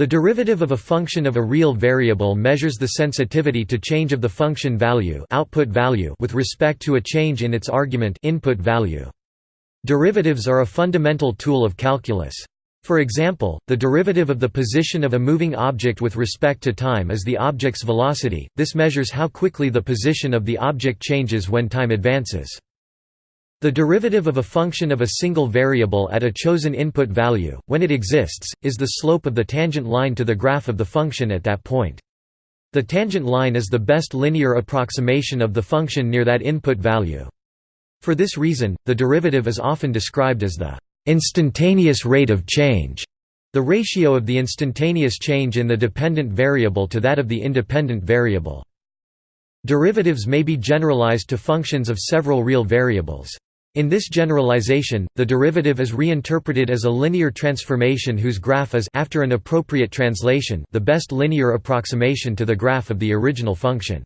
The derivative of a function of a real variable measures the sensitivity to change of the function value, output value with respect to a change in its argument input value. Derivatives are a fundamental tool of calculus. For example, the derivative of the position of a moving object with respect to time is the object's velocity, this measures how quickly the position of the object changes when time advances. The derivative of a function of a single variable at a chosen input value, when it exists, is the slope of the tangent line to the graph of the function at that point. The tangent line is the best linear approximation of the function near that input value. For this reason, the derivative is often described as the instantaneous rate of change, the ratio of the instantaneous change in the dependent variable to that of the independent variable. Derivatives may be generalized to functions of several real variables. In this generalization, the derivative is reinterpreted as a linear transformation whose graph is after an appropriate translation the best linear approximation to the graph of the original function.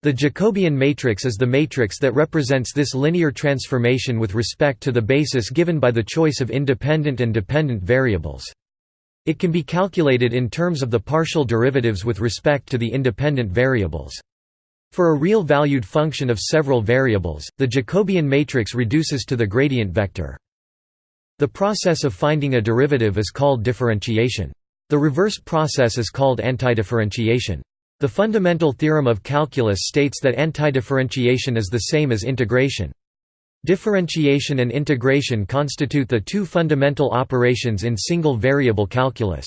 The Jacobian matrix is the matrix that represents this linear transformation with respect to the basis given by the choice of independent and dependent variables. It can be calculated in terms of the partial derivatives with respect to the independent variables. For a real-valued function of several variables, the Jacobian matrix reduces to the gradient vector. The process of finding a derivative is called differentiation. The reverse process is called antidifferentiation. The fundamental theorem of calculus states that antidifferentiation is the same as integration. Differentiation and integration constitute the two fundamental operations in single variable calculus.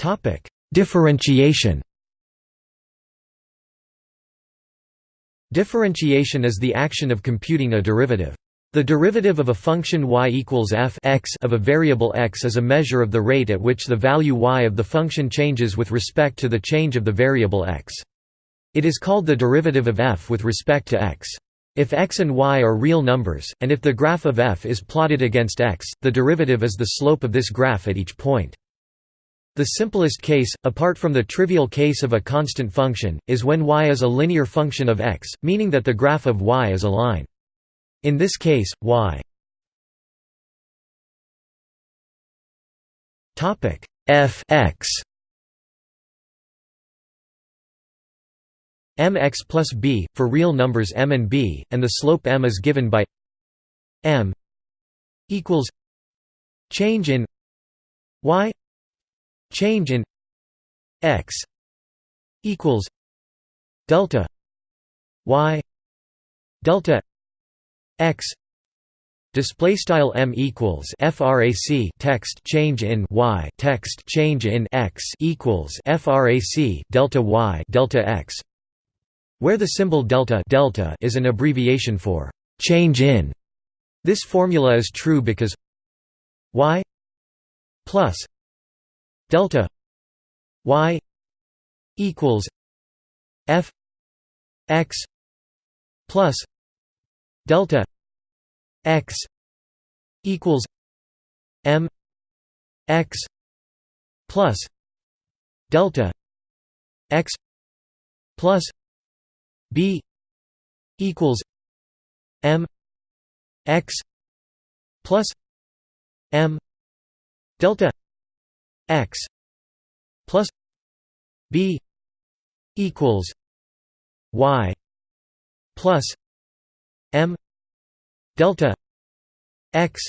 Topic: Differentiation. Differentiation is the action of computing a derivative. The derivative of a function y equals f x of a variable x is a measure of the rate at which the value y of the function changes with respect to the change of the variable x. It is called the derivative of f with respect to x. If x and y are real numbers, and if the graph of f is plotted against x, the derivative is the slope of this graph at each point. The simplest case, apart from the trivial case of a constant function, is when y is a linear function of x, meaning that the graph of y is a line. In this case, y f x mx plus b, for real numbers m and b, and the slope m is given by m equals change in y Change in x equals delta y delta x Display style m equals frac text change in y text change in x equals frac delta y delta x, where the symbol delta delta is an abbreviation for change in. This formula is true because y plus delta y equals f x plus delta x equals m x plus delta x plus b equals m x plus m delta x plus b equals y plus m delta x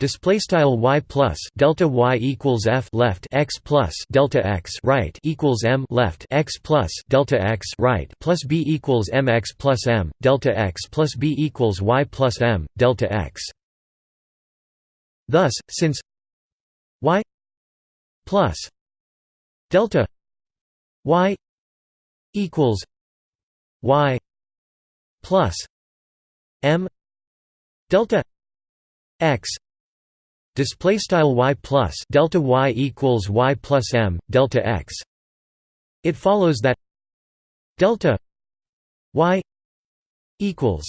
Display style y plus delta y equals f left x plus delta x right equals m left x plus delta x right plus b equals mx plus m delta x plus b equals y plus m delta x. Thus, since plus delta y equals y plus m delta x display style y plus delta y equals y plus m delta x. It follows that delta y equals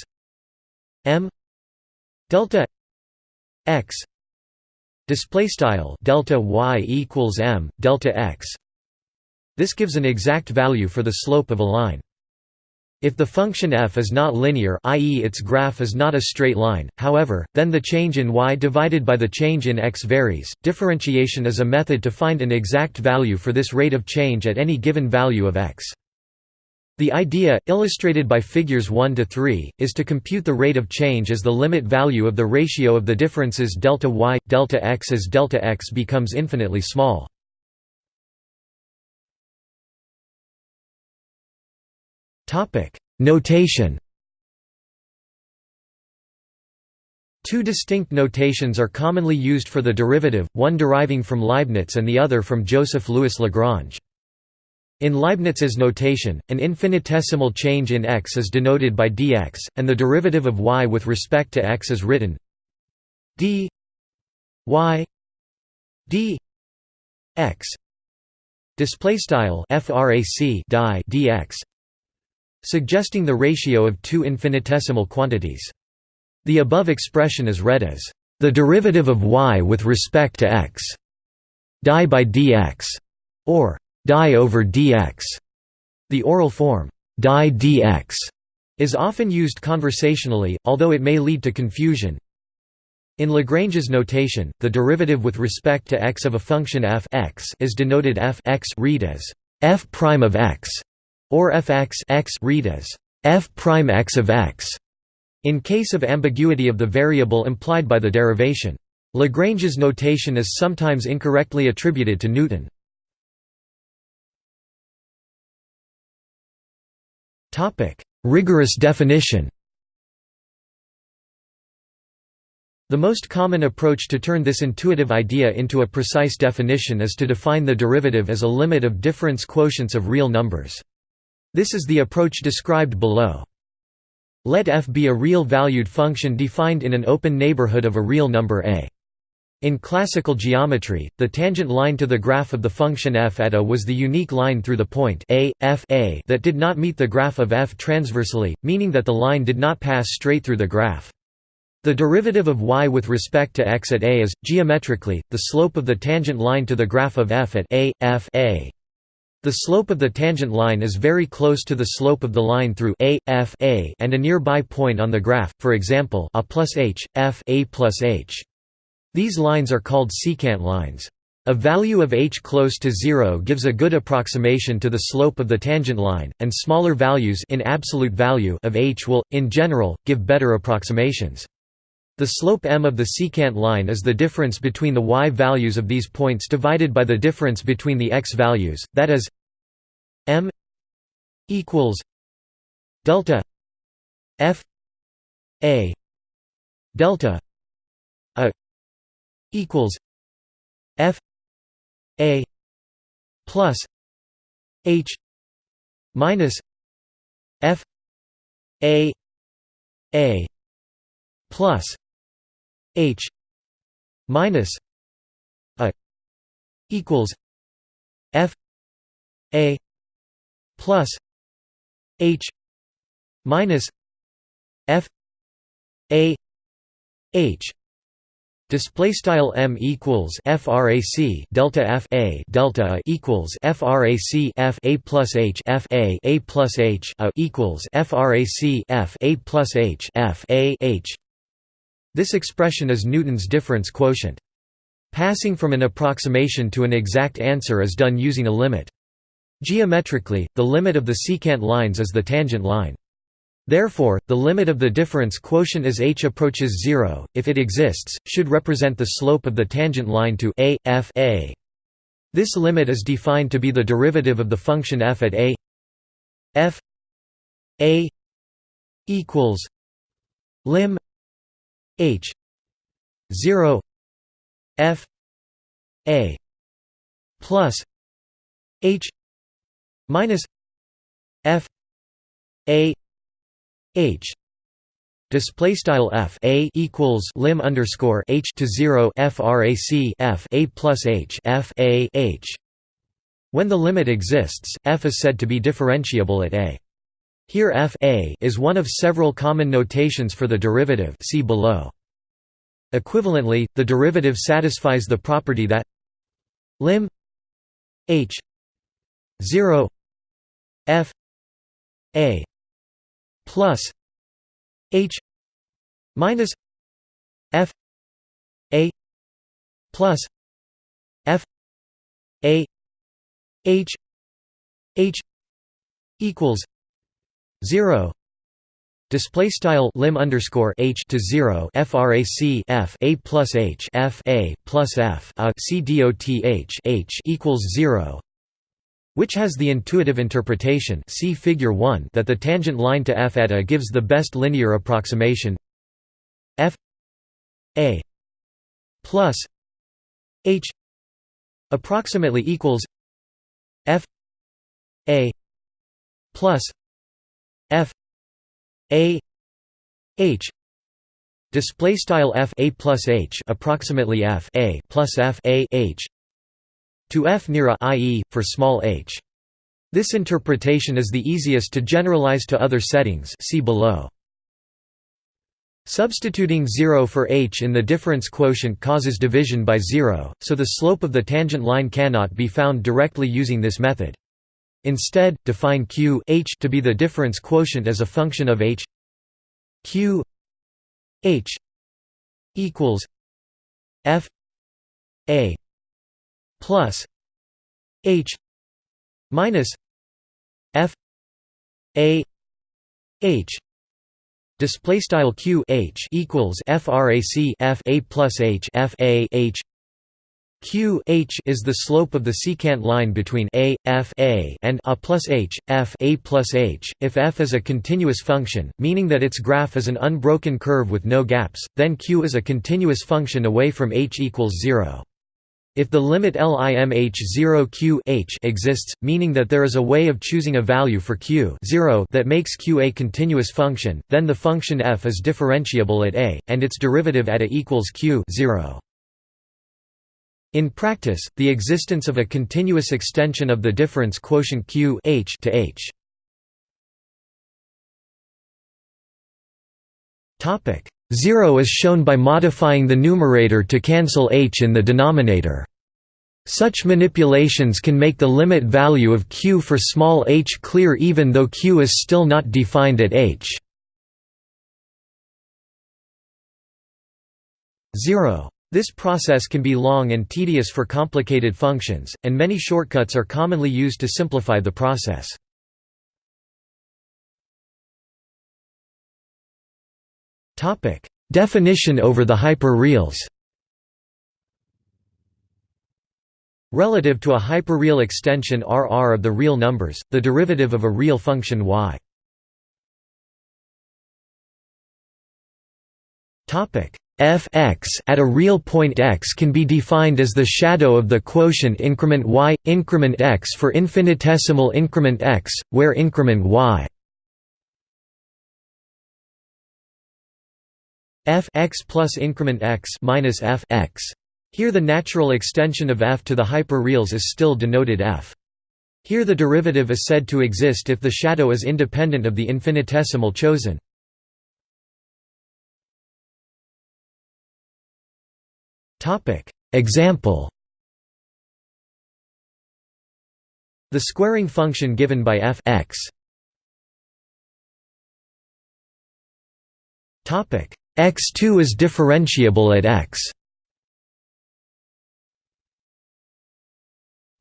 m delta x display style delta y equals m delta x this gives an exact value for the slope of a line If the function f is not linear i.e. its graph is not a straight line, however, then the change in y divided by the change in x varies. Differentiation is a method to find an exact value for this rate of change at any given value of x. The idea, illustrated by figures 1 to 3, is to compute the rate of change as the limit value of the ratio of the differences delta y, delta x as delta x becomes infinitely small. Topic: Notation Two distinct notations are commonly used for the derivative, one deriving from Leibniz and the other from Joseph Louis Lagrange. In Leibniz's notation, an infinitesimal change in x is denoted by dx, and the derivative of y with respect to x is written d y d x display style frac dx suggesting the ratio of two infinitesimal quantities. The above expression is read as the derivative of y with respect to x die by dx or die over dx. The oral form die dx is often used conversationally, although it may lead to confusion. In Lagrange's notation, the derivative with respect to x of a function f x is denoted f x read as f prime of x or fx x read as f prime x of x in case of ambiguity of the variable implied by the derivation. Lagrange's notation is sometimes incorrectly attributed to Newton. Rigorous definition The most common approach to turn this intuitive idea into a precise definition is to define the derivative as a limit of difference quotients of real numbers. This is the approach described below. Let f be a real valued function defined in an open neighborhood of a real number a. In classical geometry, the tangent line to the graph of the function f at a was the unique line through the point a, f a that did not meet the graph of f transversely, meaning that the line did not pass straight through the graph. The derivative of y with respect to x at a is, geometrically, the slope of the tangent line to the graph of f at a, f a. The slope of the tangent line is very close to the slope of the line through a, f a and a nearby point on the graph, for example a plus h, f a plus h. These lines are called secant lines. A value of h close to 0 gives a good approximation to the slope of the tangent line, and smaller values in absolute value of h will, in general, give better approximations. The slope m of the secant line is the difference between the y values of these points divided by the difference between the x values, that is m equals delta f a delta equals f a plus h minus f a a plus H minus a equals F A plus H minus F A H Display style m equals frac delta f a delta equals frac f a plus h f a a plus h a equals frac f a plus h f a h this expression is Newton's difference quotient. Passing from an approximation to an exact answer is done using a limit. Geometrically, the limit of the secant lines is the tangent line. Therefore, the limit of the difference quotient as h approaches 0, if it exists, should represent the slope of the tangent line to a, f a. This limit is defined to be the derivative of the function f at a f a equals lim H zero F A plus H minus F A H Display style f a equals lim underscore h to zero frac f a plus h f a h. When the limit exists, f is said to be differentiable at a. Here f a is one of several common notations for the derivative see below. Equivalently, the derivative satisfies the property that lim h 0 f a plus h minus f a plus f a h h equals 0 Display style lim underscore h to zero frac f a plus h f a plus f a c dot h h equals zero, which has the intuitive interpretation see figure 1 that the tangent line to f at a gives the best linear approximation. F a plus h approximately equals f a plus f a h display style f a plus h approximately f a plus f a h to f near a i.e. for small h. This interpretation is the easiest to generalize to other settings see below. Substituting 0 for h in the difference quotient causes division by 0, so the slope of the tangent line cannot be found directly using this method. Instead, define q h to be the difference quotient as a function of h q h equals f a plus h minus f a h display style q h equals frac f a plus h f a h q h is the slope of the secant line between a f a and a plus h f a plus h. If f is a continuous function, meaning that its graph is an unbroken curve with no gaps, then q is a continuous function away from h equals zero. If the limit limh 0 q h exists, meaning that there is a way of choosing a value for q 0 that makes q a continuous function, then the function f is differentiable at a, and its derivative at a equals q 0. In practice, the existence of a continuous extension of the difference quotient q h to h. Topic 0 is shown by modifying the numerator to cancel h in the denominator. Such manipulations can make the limit value of q for small h clear even though q is still not defined at h. 0 this process can be long and tedious for complicated functions, and many shortcuts are commonly used to simplify the process. Definition over the hyperreals. Relative to a hyperreal extension RR of the real numbers, the derivative of a real function y. f(x) at a real point x can be defined as the shadow of the quotient increment y, increment x for infinitesimal increment x, where increment y f x plus increment x minus f x. Here the natural extension of f to the hyperreals is still denoted f. Here the derivative is said to exist if the shadow is independent of the infinitesimal chosen. Example The squaring function given by f x Topic x2 is differentiable at x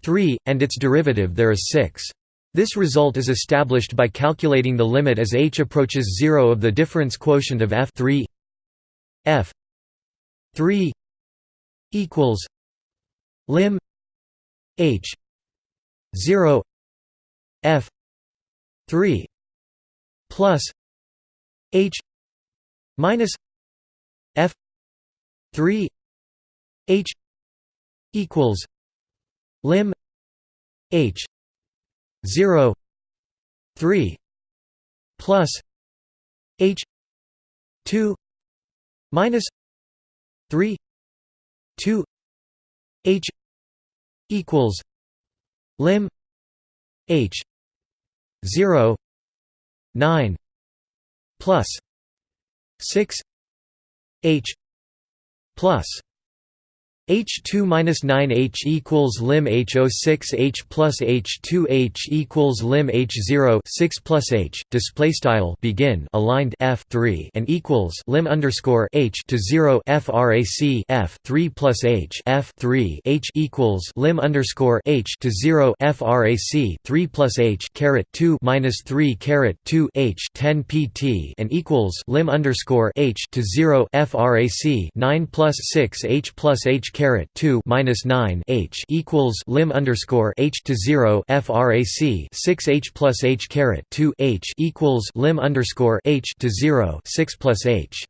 3 and its derivative there is 6 this result is established by calculating the limit as h approaches 0 of the difference quotient of f 3 f 3 equals lim h 0 f 3 plus h minus f 3 h equals lim h 0 3 plus h 2 minus 3 2 h equals lim h 0 9 plus 6 h plus H2 minus 9 H equals lim H06 H plus H2 H equals lim H0 6 plus H display style begin aligned F 3 and equals lim underscore H to 0 frac F 3 plus H F 3 H equals lim underscore H to 0 frac 3 plus H caret 2 minus 3 caret 2 H 10 pt and equals lim underscore H to 0 frac 9 plus 6 H plus H 2 minus 9 h equals lim underscore h to 0 frac 6 h plus h caret 2 h equals lim underscore h to 0 6 plus h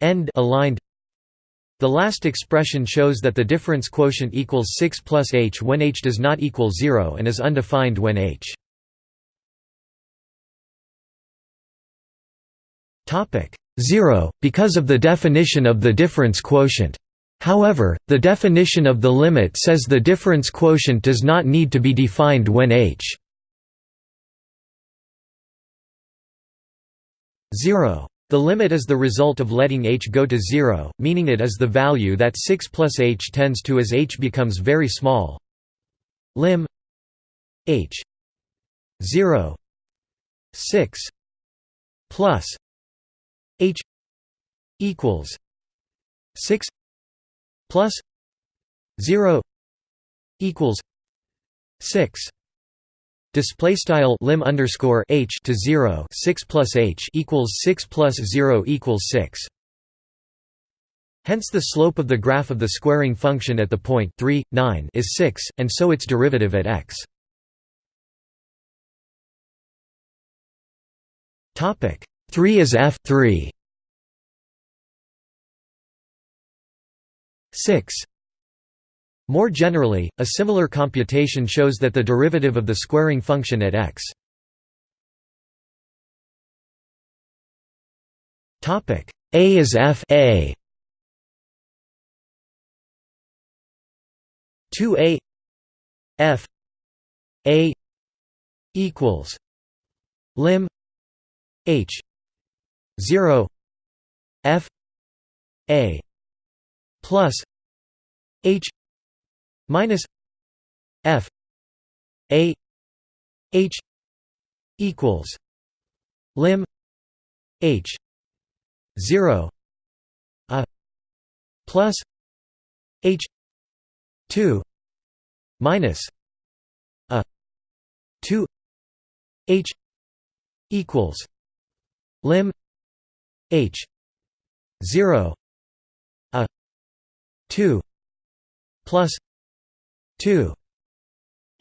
end aligned the last expression shows that the difference quotient equals 6 plus h when h does not equal 0 and is undefined when h. Topic 0, because of the definition of the difference quotient. However, the definition of the limit says the difference quotient does not need to be defined when h 0. The limit is the result of letting h go to 0, meaning it is the value that 6 plus h tends to as h becomes very small. Lim h 0 6 plus h equals 6 plus 0 equals 6 display style lim underscore h to 0 6 plus h equals 6 plus 0 equals 6 hence the slope of the graph of the squaring function at the point 3 9 is 6 and so its derivative at x. Topic 3 is f 3 6 More generally, a similar computation shows that the derivative of the squaring function at x. A is f a. 2a f a equals lim h 0 f a plus H minus F A H equals lim H zero a plus H two minus a two H equals lim H zero 2 plus 2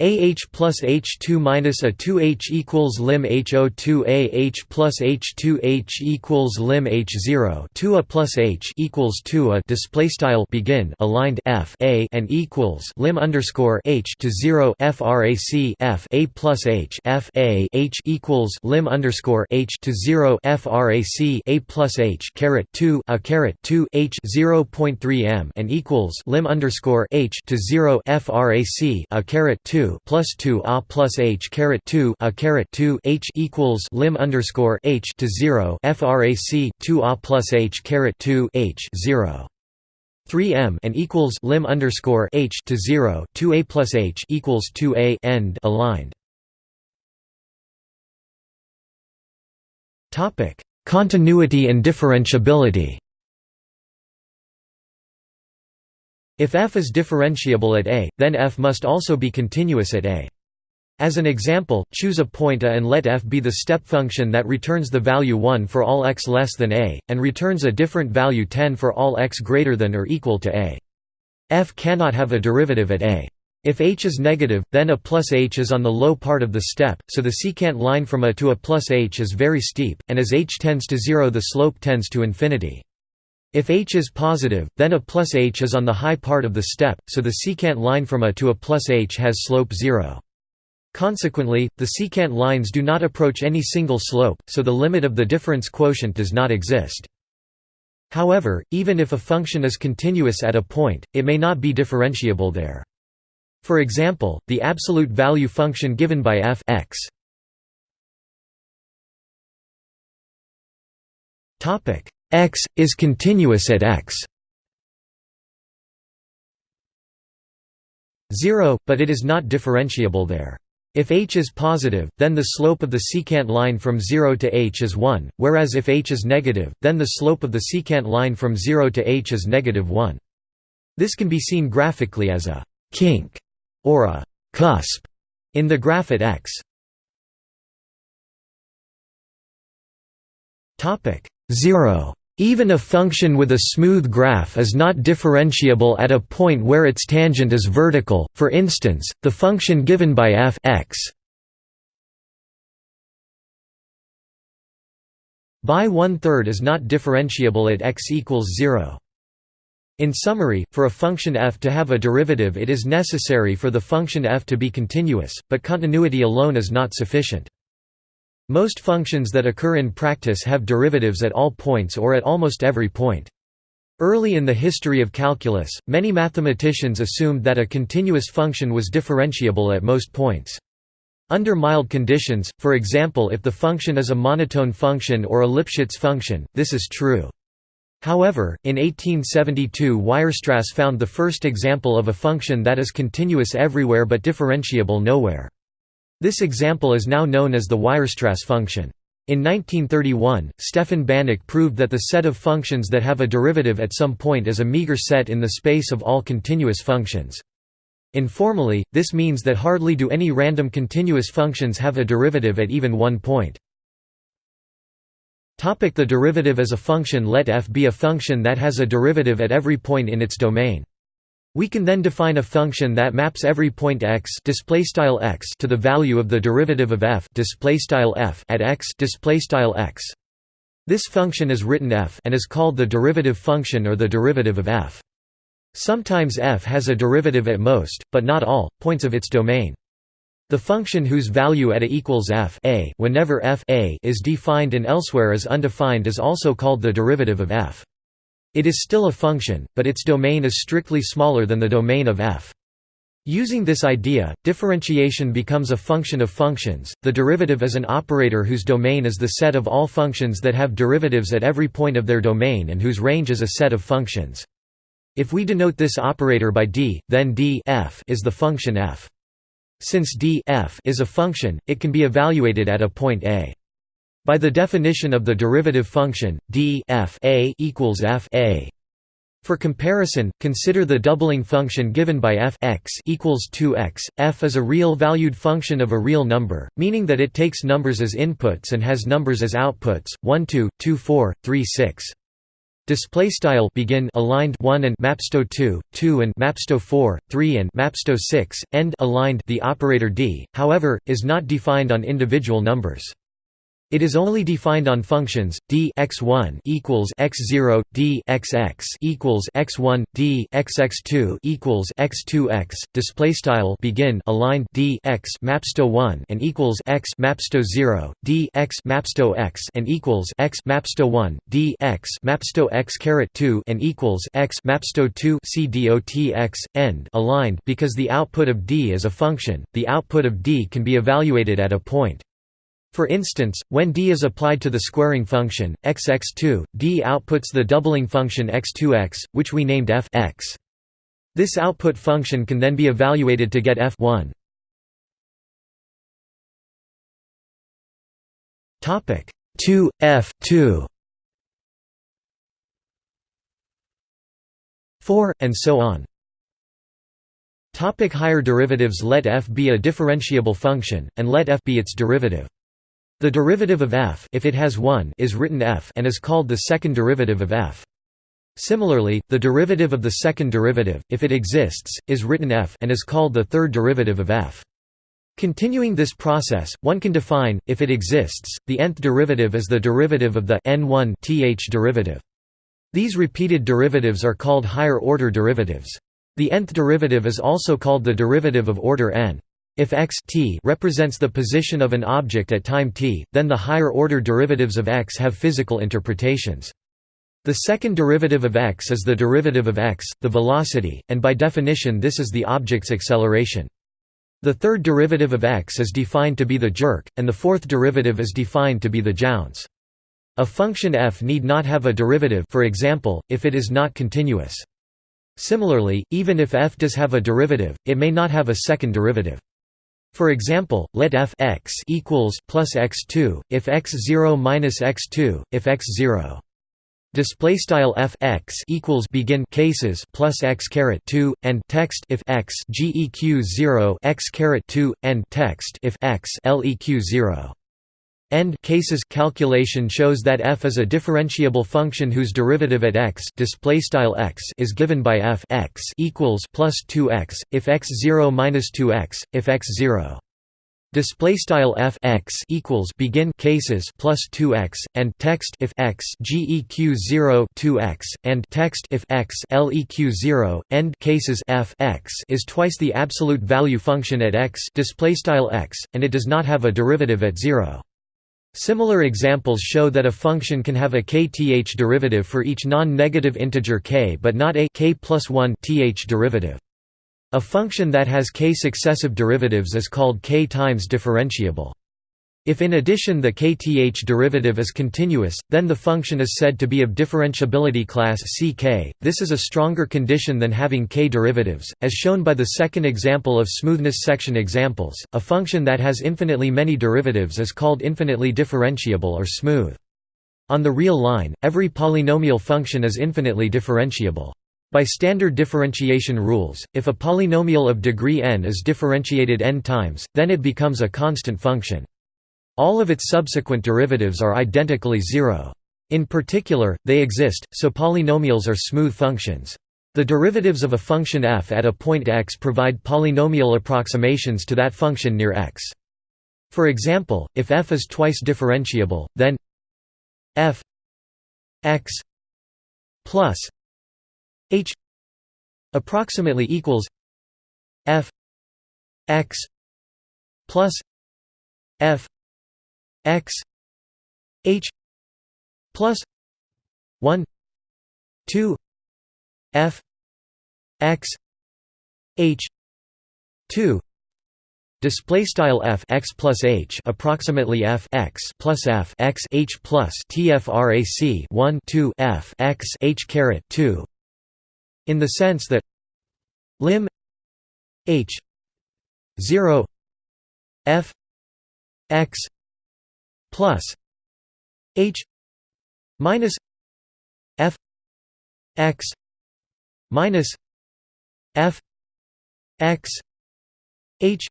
AH plus H2 minus a 2H equals lim HO2 AH plus H2H equals lim H0 2 a plus H equals 2 a. Display style begin aligned F A and equals lim underscore H to 0 frac F A plus H F A H equals lim underscore H to 0 frac A plus H caret 2 a caret 2 H 0.3 m and equals lim underscore H to 0 frac a caret 2 plus 2 a plus h caret 2 a caret 2 h equals lim underscore h to 0 frac 2 a plus h caret 2 h 0 3 m and equals lim underscore h to 0 2 a plus h equals 2 a end aligned. Topic continuity and differentiability If f is differentiable at a, then f must also be continuous at a. As an example, choose a point a and let f be the step function that returns the value 1 for all x less than a, and returns a different value 10 for all x greater than or equal to a. f cannot have a derivative at a. If h is negative, then a plus h is on the low part of the step, so the secant line from a to a plus h is very steep, and as h tends to 0 the slope tends to infinity. If h is positive, then a plus h is on the high part of the step, so the secant line from a to a plus h has slope 0. Consequently, the secant lines do not approach any single slope, so the limit of the difference quotient does not exist. However, even if a function is continuous at a point, it may not be differentiable there. For example, the absolute value function given by f x x is continuous at x 0, but it is not differentiable there. If h is positive, then the slope of the secant line from 0 to h is 1, whereas if h is negative, then the slope of the secant line from 0 to h is negative 1. This can be seen graphically as a «kink» or a «cusp» in the graph at x. 0 even a function with a smooth graph is not differentiable at a point where its tangent is vertical, for instance, the function given by f x by one-third is not differentiable at x equals 0. In summary, for a function f to have a derivative it is necessary for the function f to be continuous, but continuity alone is not sufficient. Most functions that occur in practice have derivatives at all points or at almost every point. Early in the history of calculus, many mathematicians assumed that a continuous function was differentiable at most points. Under mild conditions, for example if the function is a monotone function or a Lipschitz function, this is true. However, in 1872 Weierstrass found the first example of a function that is continuous everywhere but differentiable nowhere. This example is now known as the Weierstrass function. In 1931, Stefan Banach proved that the set of functions that have a derivative at some point is a meager set in the space of all continuous functions. Informally, this means that hardly do any random continuous functions have a derivative at even one point. The derivative as a function Let f be a function that has a derivative at every point in its domain. We can then define a function that maps every point x x to the value of the derivative of f f at x x. This function is written f and is called the derivative function or the derivative of f. Sometimes f has a derivative at most, but not all, points of its domain. The function whose value at a equals f a whenever f a is defined and elsewhere is undefined is also called the derivative of f. It is still a function, but its domain is strictly smaller than the domain of f. Using this idea, differentiation becomes a function of functions. The derivative is an operator whose domain is the set of all functions that have derivatives at every point of their domain and whose range is a set of functions. If we denote this operator by d, then d f is the function f. Since d f is a function, it can be evaluated at a point a. By the definition of the derivative function, d f a equals f a. For comparison, consider the doubling function given by f x equals 2x. f is a real-valued function of a real number, meaning that it takes numbers as inputs and has numbers as outputs. 1 2, 2 4, 3 6. Display style begin aligned 1 and mapsto 2, 2 and mapsto 4, 3 and mapsto 6, end aligned the operator d, however, is not defined on individual numbers. It is only defined on functions d x1 equals x0, d xx equals x1, d xx2 equals x2x. Display style begin aligned d x mapsto 1 and equals x mapsto 0, d x mapsto x and equals x mapsto 1, d x mapsto x caret 2 and equals x mapsto 2 c dot x end aligned because the output of d is a function. The output of d can be evaluated at a point. For instance, when d is applied to the squaring function, xx2, d outputs the doubling function x2x, which we named f x. This output function can then be evaluated to get f1. Topic 2 f2 4 and so on. Topic higher derivatives Let f be a differentiable function and let f be its derivative. The derivative of f if it has one is written f and is called the second derivative of f. Similarly, the derivative of the second derivative, if it exists, is written f and is called the third derivative of f. Continuing this process, one can define, if it exists, the nth derivative as the derivative of the n1 th derivative. These repeated derivatives are called higher-order derivatives. The nth derivative is also called the derivative of order n. If x t represents the position of an object at time t, then the higher-order derivatives of x have physical interpretations. The second derivative of x is the derivative of x, the velocity, and by definition this is the object's acceleration. The third derivative of x is defined to be the jerk, and the fourth derivative is defined to be the jounce. A function f need not have a derivative for example, if it is not continuous. Similarly, even if f does have a derivative, it may not have a second derivative. For example, let f x equals plus x2 if x0 minus x2 if x0 display style f x equals begin cases plus x caret 2 and text if x geq 0 x caret 2 and text if x leq 0 End cases calculation shows that f is a differentiable function whose derivative at x display style x is given by f x equals plus 2x if x 0 minus 2x if x 0 display style f x equals begin cases plus 2x and text if x geq 0 2x and text if x leq 0 end cases f x is twice the absolute value function at x display style x and it does not have a derivative at 0 Similar examples show that a function can have a kth derivative for each non-negative integer k but not a k plus 1 th derivative. A function that has k successive derivatives is called k times differentiable. If in addition the kth derivative is continuous, then the function is said to be of differentiability class Ck. This is a stronger condition than having k derivatives, as shown by the second example of smoothness section examples. A function that has infinitely many derivatives is called infinitely differentiable or smooth. On the real line, every polynomial function is infinitely differentiable. By standard differentiation rules, if a polynomial of degree n is differentiated n times, then it becomes a constant function. All of its subsequent derivatives are identically zero. In particular, they exist, so polynomials are smooth functions. The derivatives of a function f at a point x provide polynomial approximations to that function near x. For example, if f is twice differentiable, then f x plus h approximately equals f x plus f x h plus 1 2 f x h 2 Display style f x plus h approximately f x plus f x h plus tfrac 1 2 f x h caret 2 in the sense that lim h 0 f x plus h minus f x minus f x h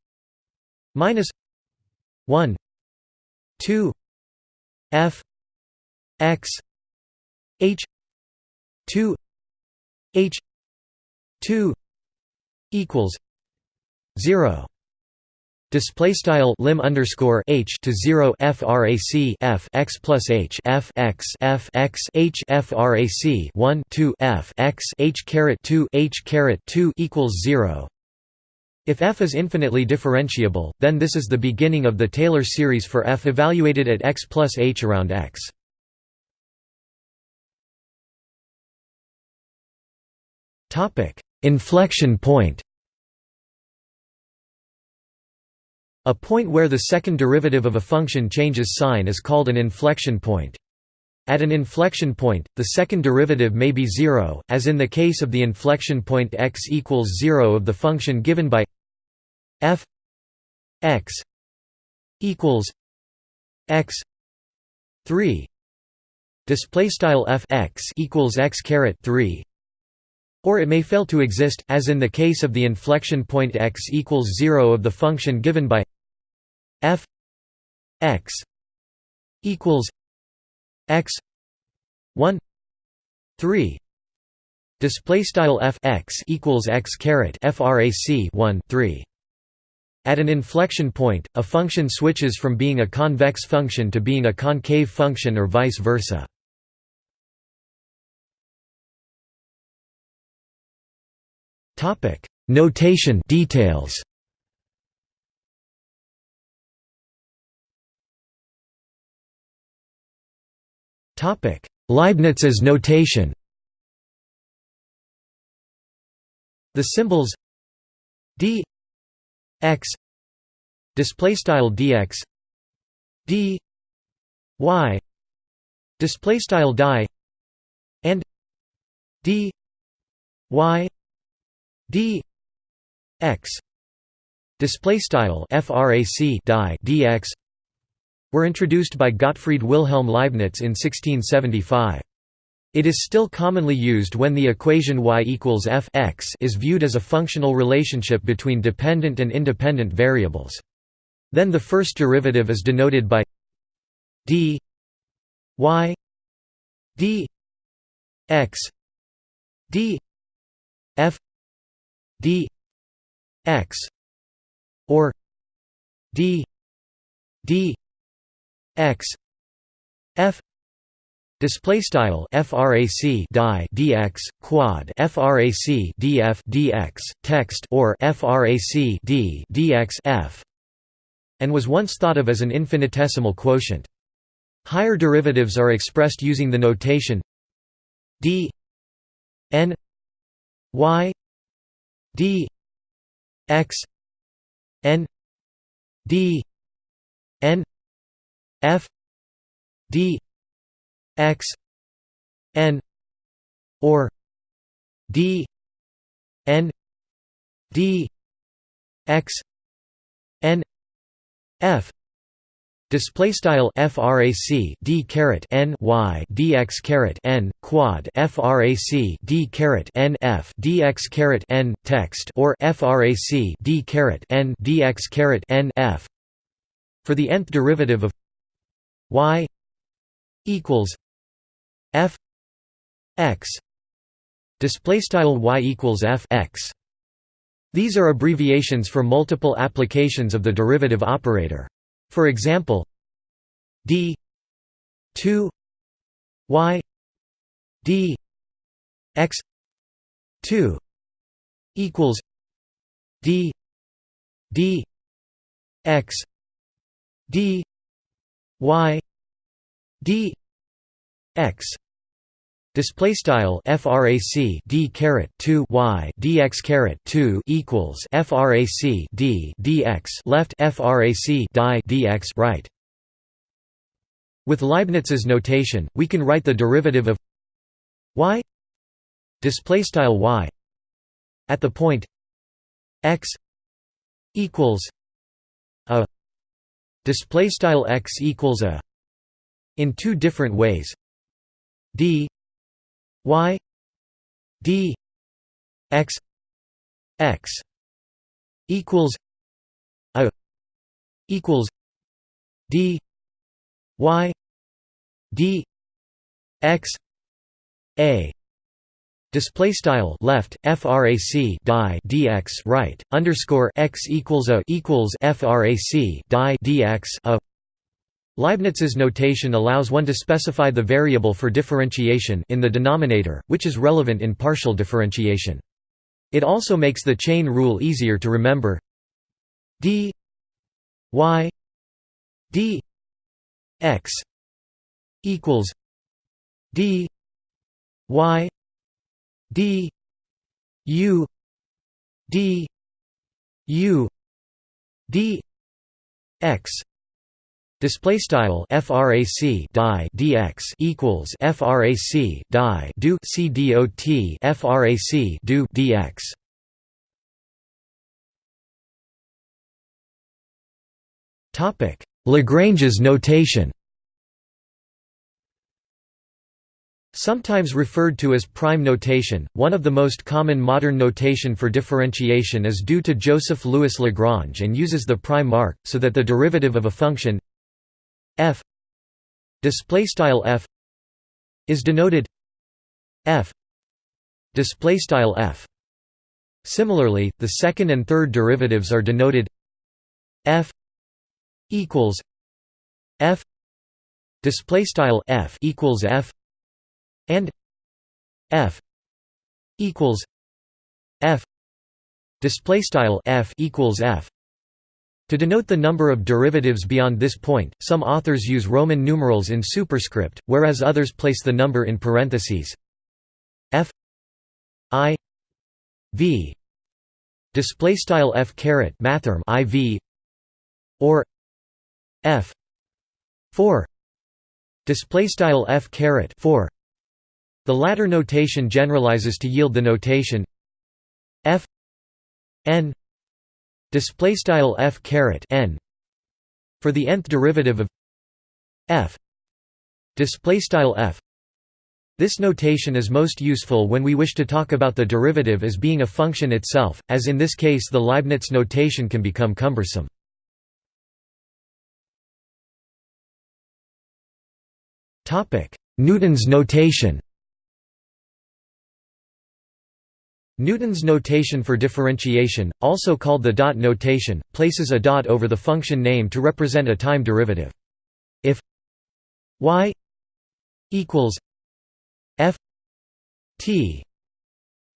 minus 1 2 f x h 2 h 2 equals 0 display style lim underscore h to 0 frac f x plus h f x f x h frac 1 2 f x h caret 2 h caret 2 equals 0 if f is infinitely differentiable, then this is the beginning of the Taylor series for f evaluated at x plus h around x. Topic Inflection point A point where the second derivative of a function changes sign is called an inflection point. At an inflection point, the second derivative may be zero, as in the case of the inflection point x equals 0 of the function given by f x equals x 3 display style f x equals x caret 3 or it may fail to exist as in the case of the inflection point x equals 0 of the function given by f x equals x 1 3 display style f x equals x caret frac 1 3 at an inflection point, a function switches from being a convex function to being a concave function or vice versa. Topic. Notation details Leibniz's notation. The symbols d x display style dx d y display style die and d y d x display style frac die dx were introduced by Gottfried Wilhelm Leibniz in 1675. It is still commonly used when the equation y equals f x is viewed as a functional relationship between dependent and independent variables. Then the first derivative is denoted by d y d x d f d x or d d x f display style frac die dx quad frac df dx text or frac d dx f and was once thought of as an infinitesimal quotient. Higher derivatives are expressed using the notation d n y d x n d f d x n or d n d x n f. Display style frac d caret n y dx caret n quad frac d caret n f dx caret n text or frac d caret n dx caret n f. For the nth derivative of y equals f x. Display style y equals f x. These are abbreviations for multiple applications of the derivative operator. For example d 2 y d x 2 equals d d x d y d x display style frac d caret 2 y dx caret 2 equals frac d dx left frac die dx right. With Leibniz's notation we can write the derivative of y display style y at the point x equals display style x equals a in two different ways. D y d x x equals a equals d y d x a Display style left frac die dx right underscore x equals a equals frac die dx a Leibniz's notation allows one to specify the variable for differentiation in the denominator, which is relevant in partial differentiation. It also makes the chain rule easier to remember d y d x equals d y d u d u d x Display style frac die dx equals frac die do c dot frac do dx. Topic: Lagrange's notation. Sometimes referred to as prime notation, one of the most common modern notation for differentiation is due to Joseph Louis Lagrange and uses the prime mark, so that the derivative of a function f f is denoted f f. Similarly the second and third derivatives are denoted f equals f f equals f and f equals f display style f equals f to denote the number of derivatives beyond this point, some authors use Roman numerals in superscript, whereas others place the number in parentheses. f i v display style f caret mathrm iv or f 4 display style f caret 4 the latter notation generalizes to yield the notation f n display style f caret n for the nth derivative of f display style f this notation is most useful when we wish to talk about the derivative as being a function itself, as in this case the Leibniz notation can become cumbersome. Newton's notation Newton's notation for differentiation, also called the dot notation, places a dot over the function name to represent a time derivative. If y equals f t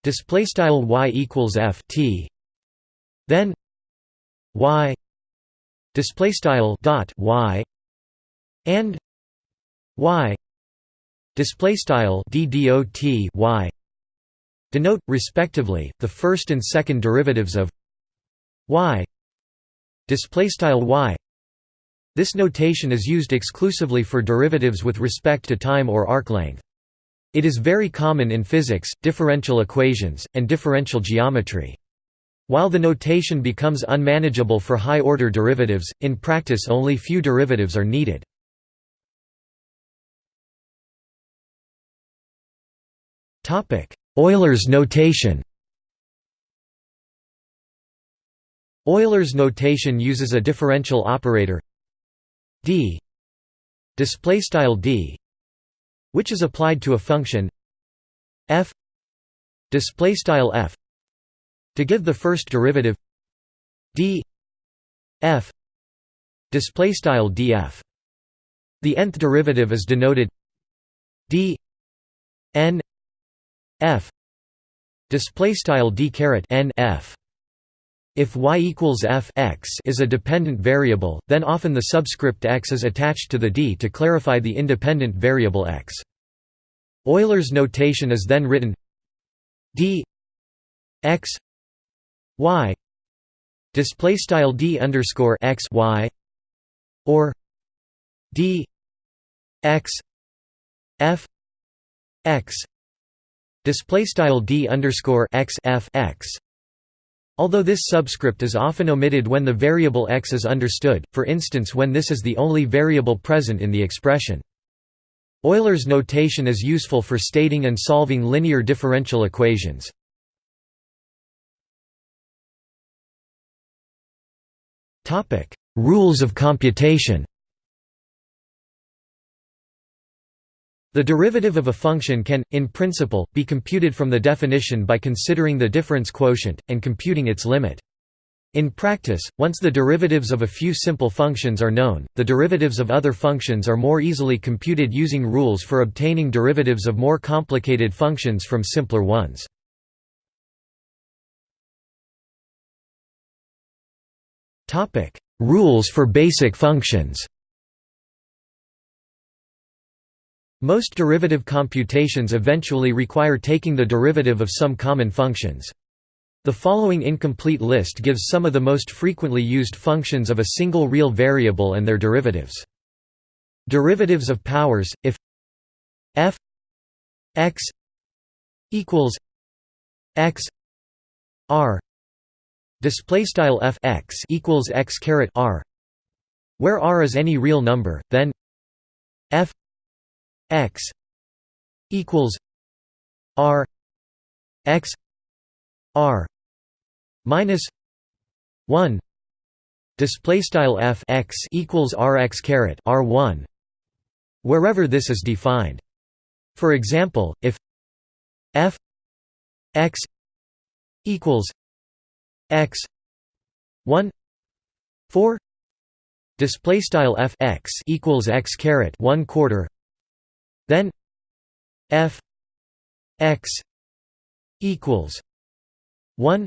display style y equals f t then y display style dot y and y display style y denote respectively the first and second derivatives of y y this notation is used exclusively for derivatives with respect to time or arc length it is very common in physics, differential equations, and differential geometry. While the notation becomes unmanageable for high-order derivatives, in practice only few derivatives are needed. Euler's notation. Euler's notation uses a differential operator d display style d which is applied to a function f display style f to give the first derivative d f display style df the nth derivative is denoted d n f display style d caret n f if y equals f x is a dependent variable, then often the subscript x is attached to the d to clarify the independent variable x. Euler's notation is then written d x y display style d underscore x y or d x f x display style d underscore x f x Although this subscript is often omitted when the variable x is understood, for instance when this is the only variable present in the expression. Euler's notation is useful for stating and solving linear differential equations. Rules of computation The derivative of a function can, in principle, be computed from the definition by considering the difference quotient, and computing its limit. In practice, once the derivatives of a few simple functions are known, the derivatives of other functions are more easily computed using rules for obtaining derivatives of more complicated functions from simpler ones. Rules for basic functions Most derivative computations eventually require taking the derivative of some common functions. The following incomplete list gives some of the most frequently used functions of a single real variable and their derivatives. Derivatives of powers if f x equals x r display style f x equals x caret r where r is any real number then f x equals r x r minus 1 display style f x equals r x caret r 1 wherever this is defined. For example if f x equals x 1 4 display style f x equals x caret 1 quarter then f x equals 1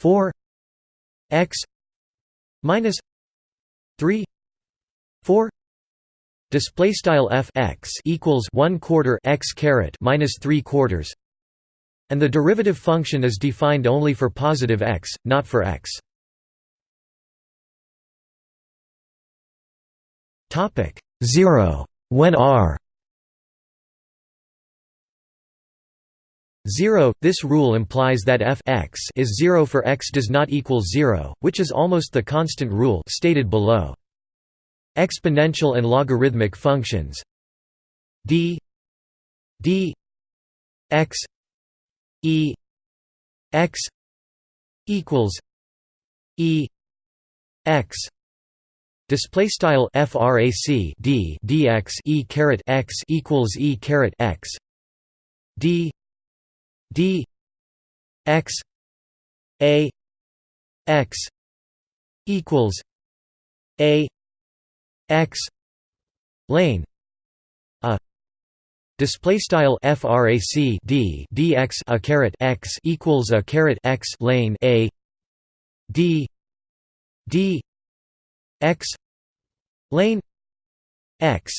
4 x minus 3 4 display style f x equals 1 quarter x caret minus 3 quarters and the derivative function is defined only for positive x not for x. Topic 0 when r 0 This rule implies that f x is 0 for x does not equal 0, which is almost the constant rule stated below. Exponential and logarithmic functions d d x e x equals e x display style frac d dx e caret x equals e caret x d d x a x equals a x lane. A display style frac d dx a caret x equals a caret x lane a. D d x lane x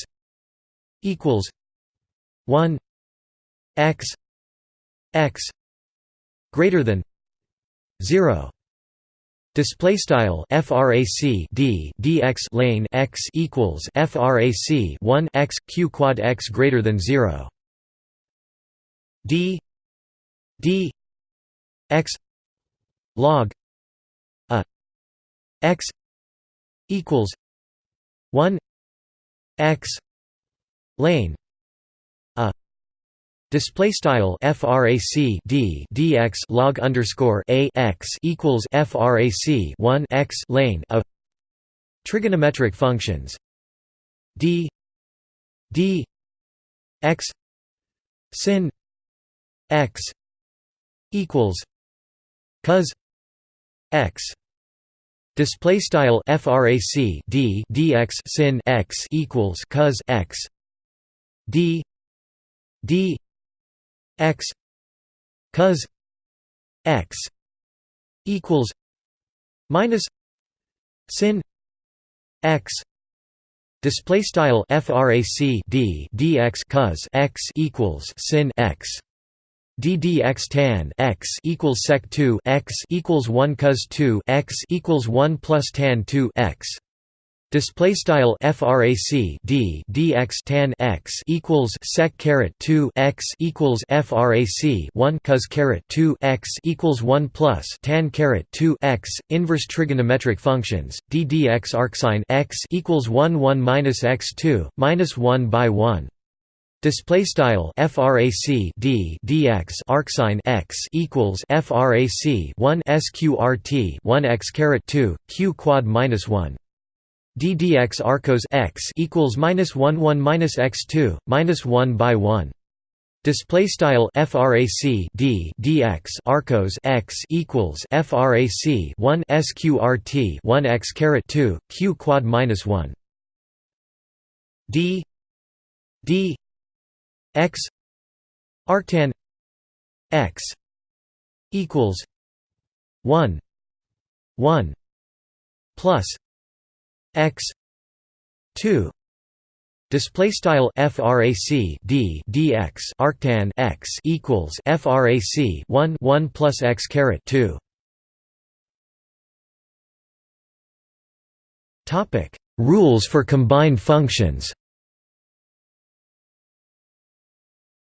equals 1 x x greater than 0 display style frac d dx lane x equals frac 1 x q quad x greater than 0 d d x log a x equals 1 x lane Display style frac d dx log underscore a x equals frac 1 x lane a trigonometric functions d d x sin x equals cos x display style frac d dx sin x equals cos x d d x cos x equals minus sin x display style frac d dx cos x equals sin x d dx tan x equals sec 2 x equals 1 cos 2 x equals 1 plus tan 2 x Display style frac d dx tan x equals sec caret 2 x equals frac 1 cos caret 2 x equals 1 plus tan caret 2 x inverse trigonometric functions. D dx arcsine x equals 1 1 minus x 2 minus 1 by 1 Display style frac d dx arcsine x equals frac 1 sqrt 1 x caret 2 q quad minus 1 d dx arcos x equals minus one one minus x two minus one by one. Display style frac d dx arcos x equals frac one sqrt one x caret two q quad minus one. d d x arctan x equals one one plus x 2 display style frac d dx arctan x equals frac 1 1 plus x caret 2 topic rules for combined functions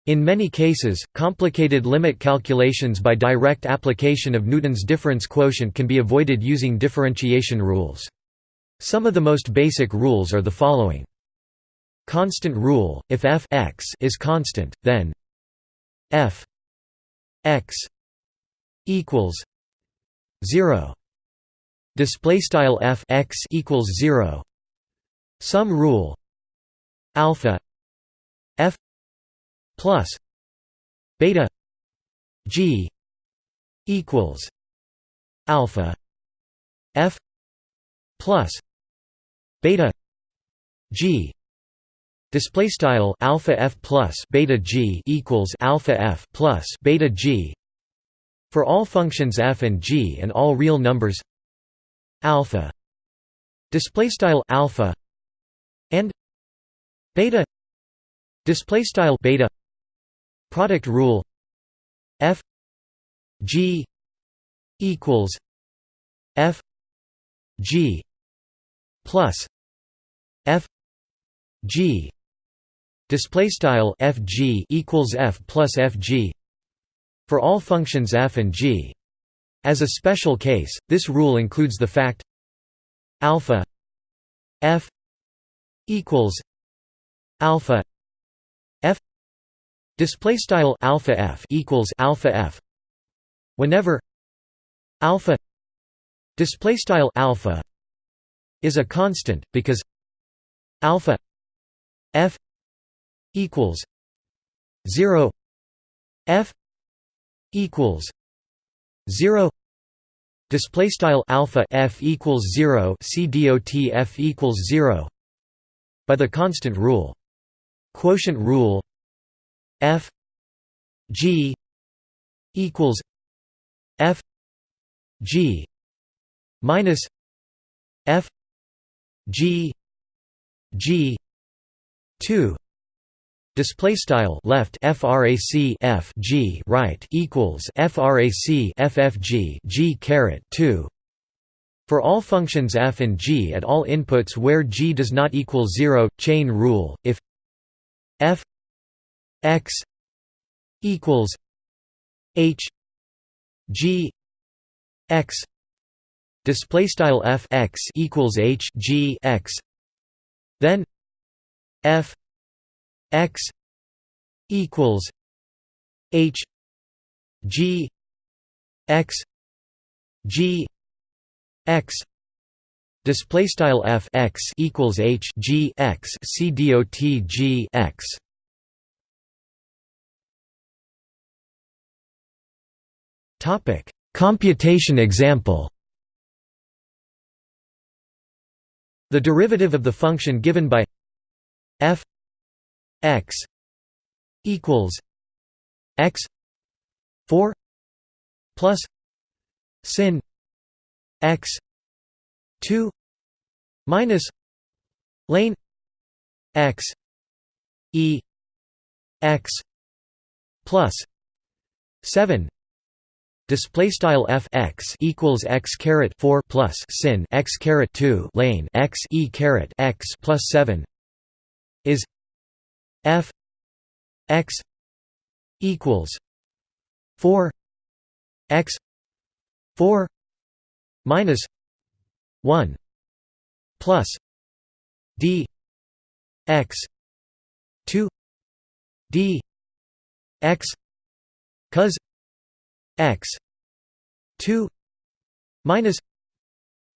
In many cases, complicated limit calculations by direct application of Newton's difference quotient can be avoided using differentiation rules. Some of the most basic rules are the following. Constant rule: if f x is constant, then f x equals 0. Display style f x equals 0. Sum rule alpha f plus beta g equals alpha f plus beta g. Display style alpha f plus beta g equals alpha f plus beta g. For all functions f and g and all real numbers alpha. Display style alpha and beta. Display style beta. Product rule f g equals f g plus f g display style f g equals f plus f g for all functions f and g. As a special case, this rule includes the fact alpha f equals alpha f display style alpha f equals alpha f whenever alpha display style alpha is a constant because alpha f equals 0 f equals 0 display style alpha f equals 0 c f equals 0 by the constant rule. Quotient rule f g equals f g minus f g g 2 display style left frac f g right equals frac ffg g caret 2 for all functions f and g at all inputs where g does not equal 0 chain rule if f x equals h g x display style f x equals h g x. Then f x equals h g x g x. Display style f x equals h g x. C dot g x. Topic. Computation example the derivative of the function given by f x equals x 4 plus sin x 2 minus lane x e x plus 7 Display style f x equals x caret four plus sin x caret two lane x e caret x plus seven is f x equals 4 x 4 minus 1 plus d x 2 d x cos x 2 minus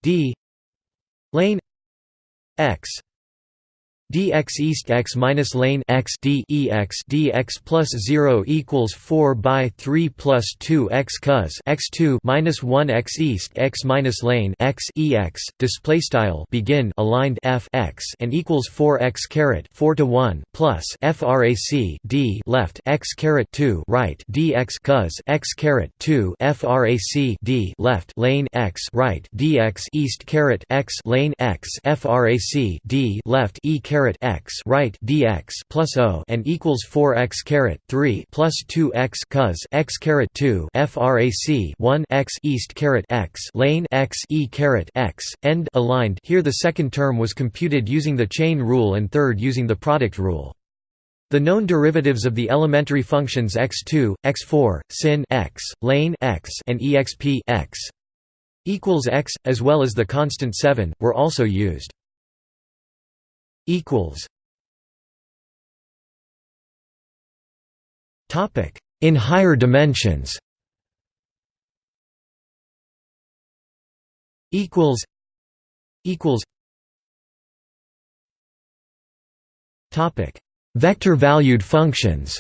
d lane x dx east x minus lane x d e x dx plus 0 equals 4 by 3 plus 2 x cos x 2 minus 1 x east x minus lane x e x display style begin aligned f x and equals 4 x caret 4 to 1 plus frac d left x caret 2 right dx cos x caret 2 frac d left lane x right dx east caret x lane x frac d left e caret caret x right dx plus o and equals 4 x caret 3 plus 2 x cos x caret 2 frac 1 x east caret x lane x e caret x end aligned. Here the second term was computed using the chain rule and third using the product rule. The known derivatives of the elementary functions x2, x4, sin x, lane x, and exp x equals x, as well as the constant 7, were also used equals. Topic. In higher dimensions. Equals. Equals. Topic. Vector valued functions.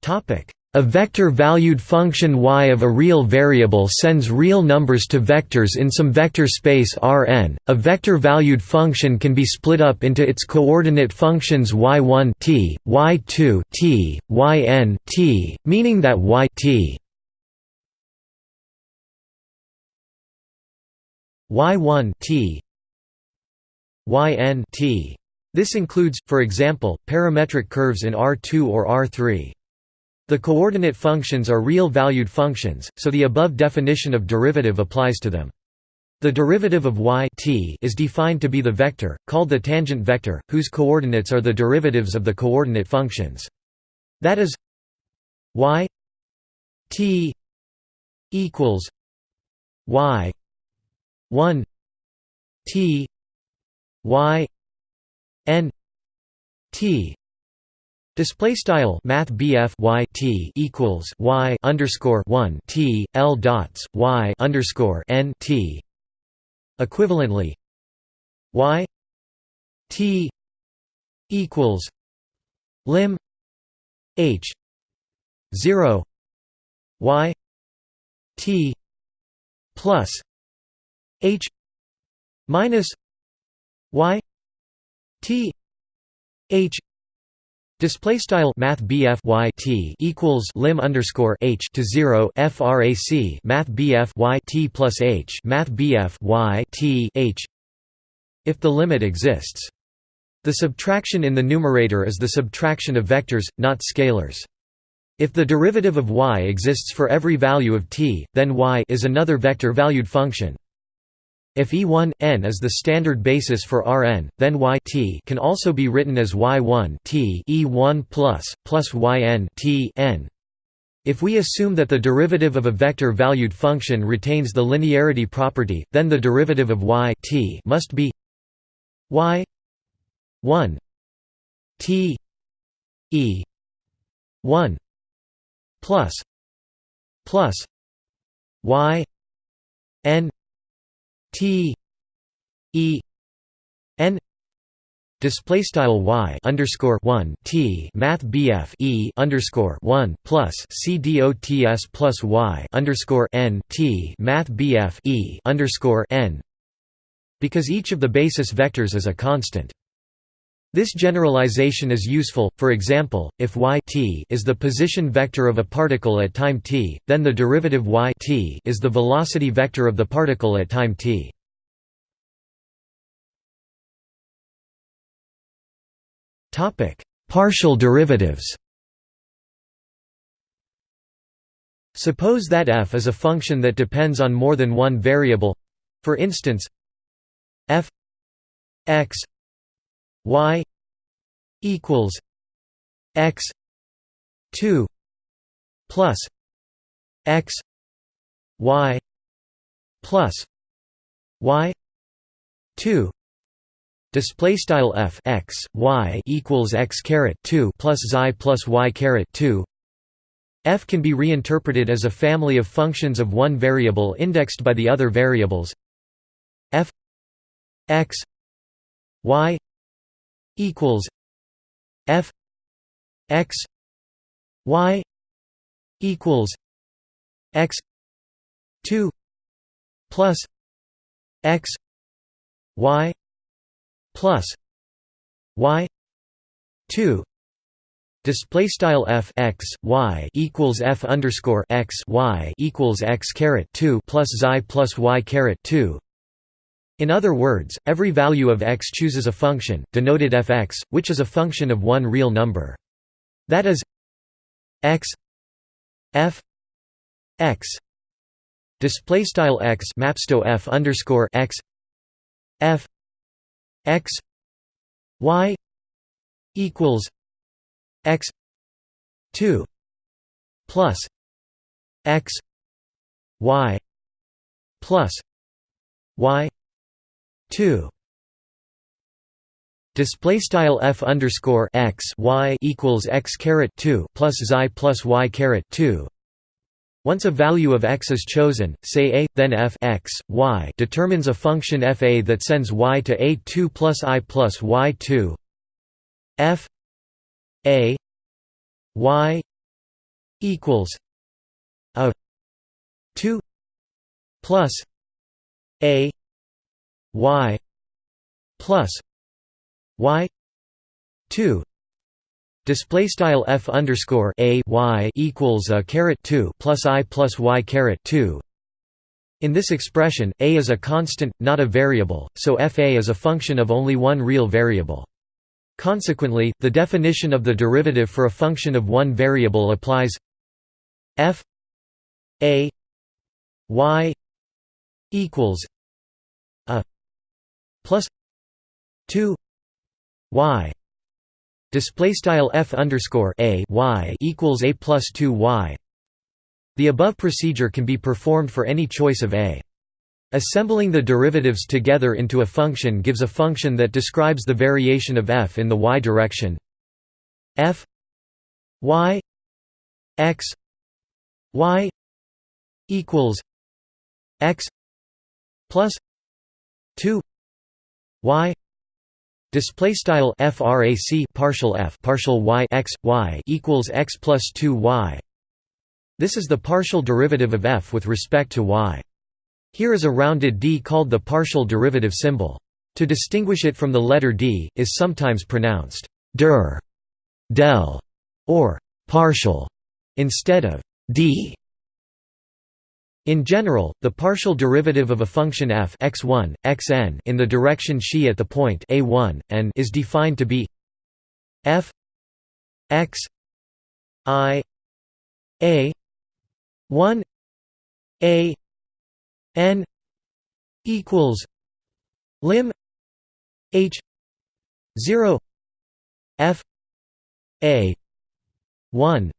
Topic a vector-valued function y of a real variable sends real numbers to vectors in some vector space Rn. A vector-valued function can be split up into its coordinate functions y1 t, y2 t, yn t, meaning that y t y1 t yn t. This includes, for example, parametric curves in R2 or R3. The coordinate functions are real-valued functions, so the above definition of derivative applies to them. The derivative of y t is defined to be the vector, called the tangent vector, whose coordinates are the derivatives of the coordinate functions. That is y t equals y 1 t y n t Display style Math y T equals Y underscore one T L dots Y underscore N T. Equivalently Y T equals lim H zero Y T plus H minus Y T H Display style Math y T equals lim underscore H to zero FRAC Math y T plus H Math y T H if the limit exists. The subtraction in the numerator is the subtraction of vectors, not scalars. If the derivative of y exists for every value of t, then y is another vector-valued function. If E1 n is the standard basis for Rn, then y t can also be written as y1 t E1 plus plus yn t n. If we assume that the derivative of a vector-valued function retains the linearity property, then the derivative of y t must be y 1 t e 1 plus plus y n T E N display style y underscore one T Math BF E underscore one plus C D O T S plus y underscore N T Math BF E underscore N because each of the basis vectors is a constant. This generalization is useful, for example, if y t is the position vector of a particle at time t, then the derivative y t is the velocity vector of the particle at time t. Partial derivatives Suppose that f is a function that depends on more than one variable—for instance f x y equals x 2 plus x y plus y 2 display style f x y equals x caret 2 plus xi plus y caret 2 f can be reinterpreted as a family of functions of one variable indexed by the other variables. F x y equals f x y equals x 2 plus x y plus y 2 Display style f x y equals f underscore x y equals x caret two plus xi plus y caret two in other words, every value of x chooses a function, denoted fx, which is a function of one real number. That is x f x display style x mapsto f underscore x f x y equals x 2 plus x y plus y 2 display style f underscore x y equals x caret 2 plus xi plus y caret 2 once a value of x is chosen, say a, then f x, y determines a function f a that sends y to a 2 plus i plus y 2 f a y equals a 2 plus a y plus y 2 display style f underscore a y equals a caret 2 plus i plus y caret 2 in this expression a is a constant not a variable so f a is a function of only one real variable. Consequently the definition of the derivative for a function of one variable applies f a y equals plus 2 y display style f underscore a y equals a plus 2 y. The above procedure can be performed for any choice of a. Assembling the derivatives together into a function gives a function that describes the variation of f in the y direction. f y x y equals x plus 2 y display style frac partial f partial y x y equals x plus 2 y this is the partial derivative of f with respect to y here is a rounded d called the partial derivative symbol. To distinguish it from the letter d, is sometimes pronounced der, del, or partial, instead of d. In general, the partial derivative of a function f x1, xn in the direction xi at the point a1, and is defined to be f x i a 1 a n equals lim h 0 f a 1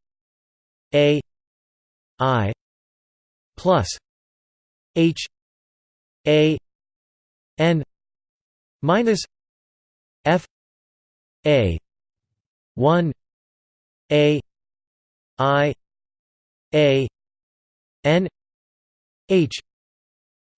a i plus h a n minus f a 1 a i a n h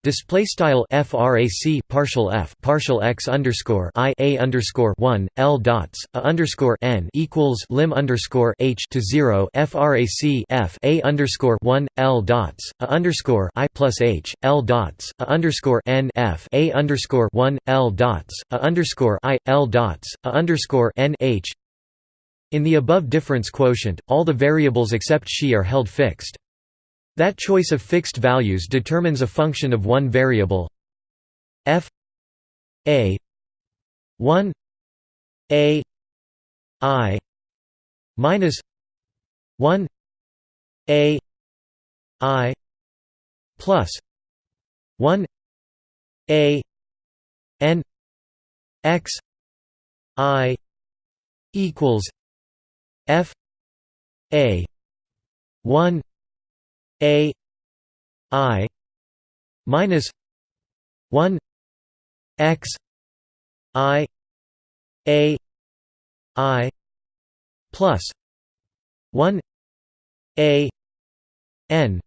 Display style frac partial f partial x underscore i a underscore one l dots a underscore n equals lim underscore h to zero frac f a underscore one l dots a underscore i plus h l dots a underscore n f a underscore one l dots a underscore i l dots a underscore n h. In the above difference quotient, all the variables except xi are held fixed. That choice of fixed values determines a function of one variable f a 1 a i minus 1 a i plus 1 a n x i equals f a 1 a i minus 1 x i a i plus 1 a n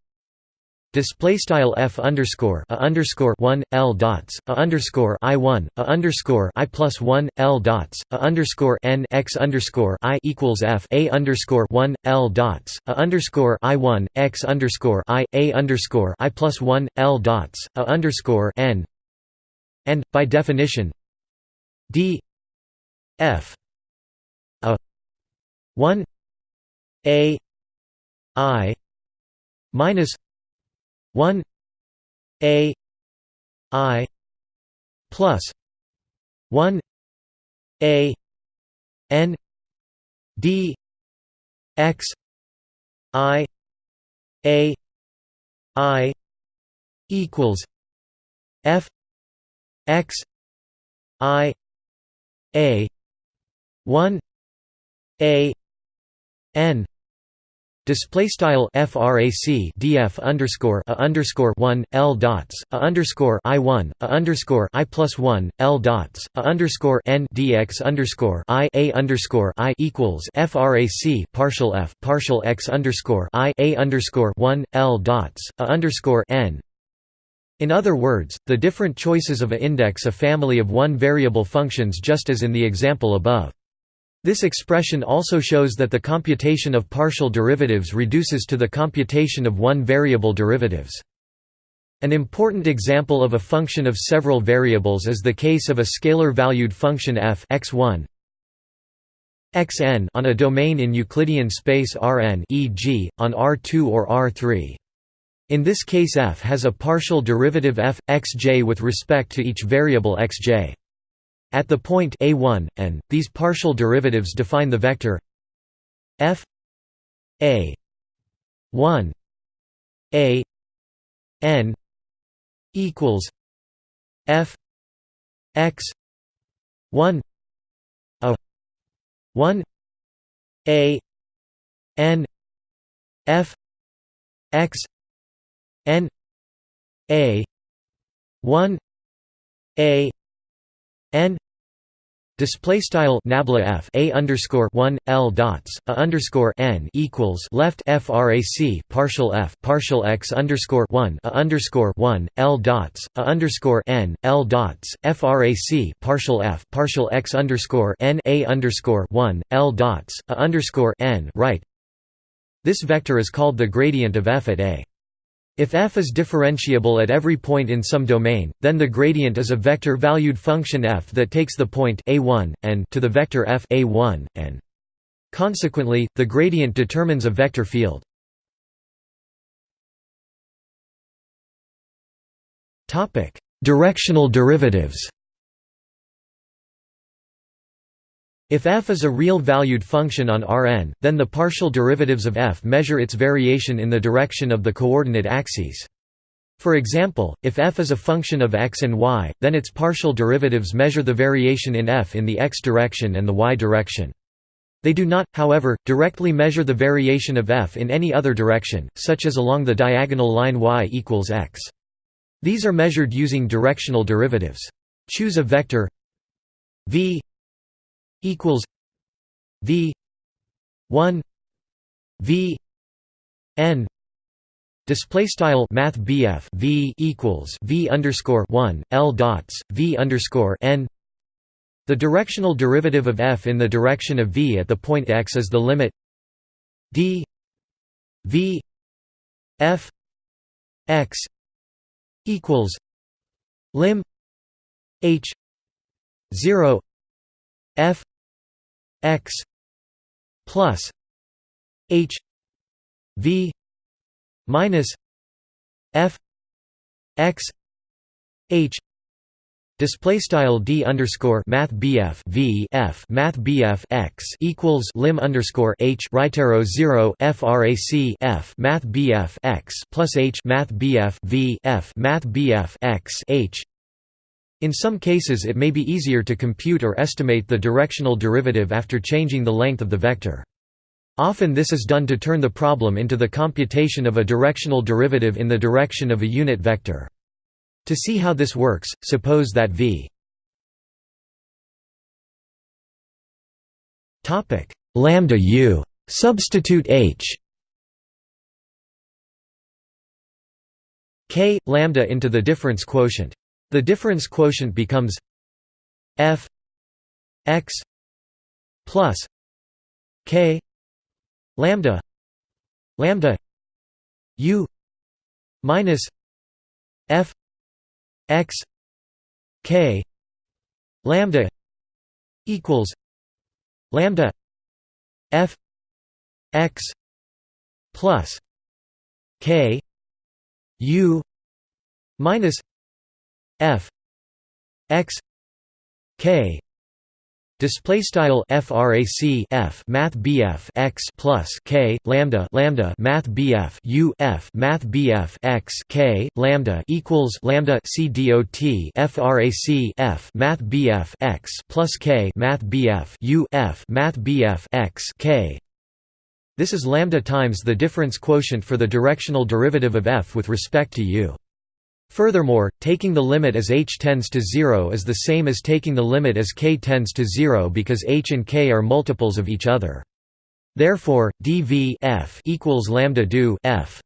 Display style f underscore a underscore one l dots a underscore i one a underscore i plus one l dots a underscore n x underscore i equals f a underscore one l dots a underscore i one x underscore i a underscore i plus one l dots a underscore n. And by definition d f a one a i minus 1 a i plus 1 a n d x i a i equals f x i a 1 a n Display style frac df underscore a underscore one l dots a underscore i one a underscore i plus one l dots a underscore n dx underscore i a underscore i equals frac partial f partial x underscore i a underscore one l dots a underscore n. In other words, the different choices of a index a family of one variable functions just as in the example above. This expression also shows that the computation of partial derivatives reduces to the computation of one-variable derivatives. An important example of a function of several variables is the case of a scalar-valued function f x1 xn on a domain in Euclidean space Rn e.g., on R2 or R3. In this case f has a partial derivative f, xj with respect to each variable xj. At the point a1, and these partial derivatives define the vector f a 1 a n equals f x 1 a 1 a n f x n a 1 a n Display style nabla f a underscore one l dots a underscore n equals left frac partial f partial x underscore one a underscore one l dots a underscore n l dots frac partial f partial x underscore n a underscore one l dots a underscore n right. This vector is called the gradient of f at a. If f is differentiable at every point in some domain, then the gradient is a vector-valued function f that takes the point a1 and to the vector f a1 and. Consequently, the gradient determines a vector field. Topic: Directional derivatives. If f is a real-valued function on Rn, then the partial derivatives of f measure its variation in the direction of the coordinate axes. For example, if f is a function of x and y, then its partial derivatives measure the variation in f in the x direction and the y direction. They do not, however, directly measure the variation of f in any other direction, such as along the diagonal line y equals x. These are measured using directional derivatives. Choose a vector v equals V one V N Display style Math V equals V underscore one L dots V underscore N. The directional derivative of f in the direction of v at the point x is the limit d v f x equals lim h zero f x plus h v minus f x h Display style d underscore math bf v f math bf x equals lim underscore h right arrow zero frac f math bf x plus h math bf v f math bf x h in some cases it may be easier to compute or estimate the directional derivative after changing the length of the vector. Often this is done to turn the problem into the computation of a directional derivative in the direction of a unit vector. To see how this works, suppose that v lambda u substitute h k lambda into the difference quotient the difference quotient becomes f x plus k lambda lambda u minus f x k lambda equals lambda f x plus k u minus f x k Display style frac f math bf x plus k lambda lambda math bf u f math bf x k lambda equals lambda c dot frac f math bf x plus k math bf u f math bf x k. This is lambda times the difference quotient for the directional derivative of f with respect to u. Furthermore, taking the limit as h tends to 0 is the same as taking the limit as k tends to 0 because h and k are multiples of each other. Therefore, dv f equals lambda do f.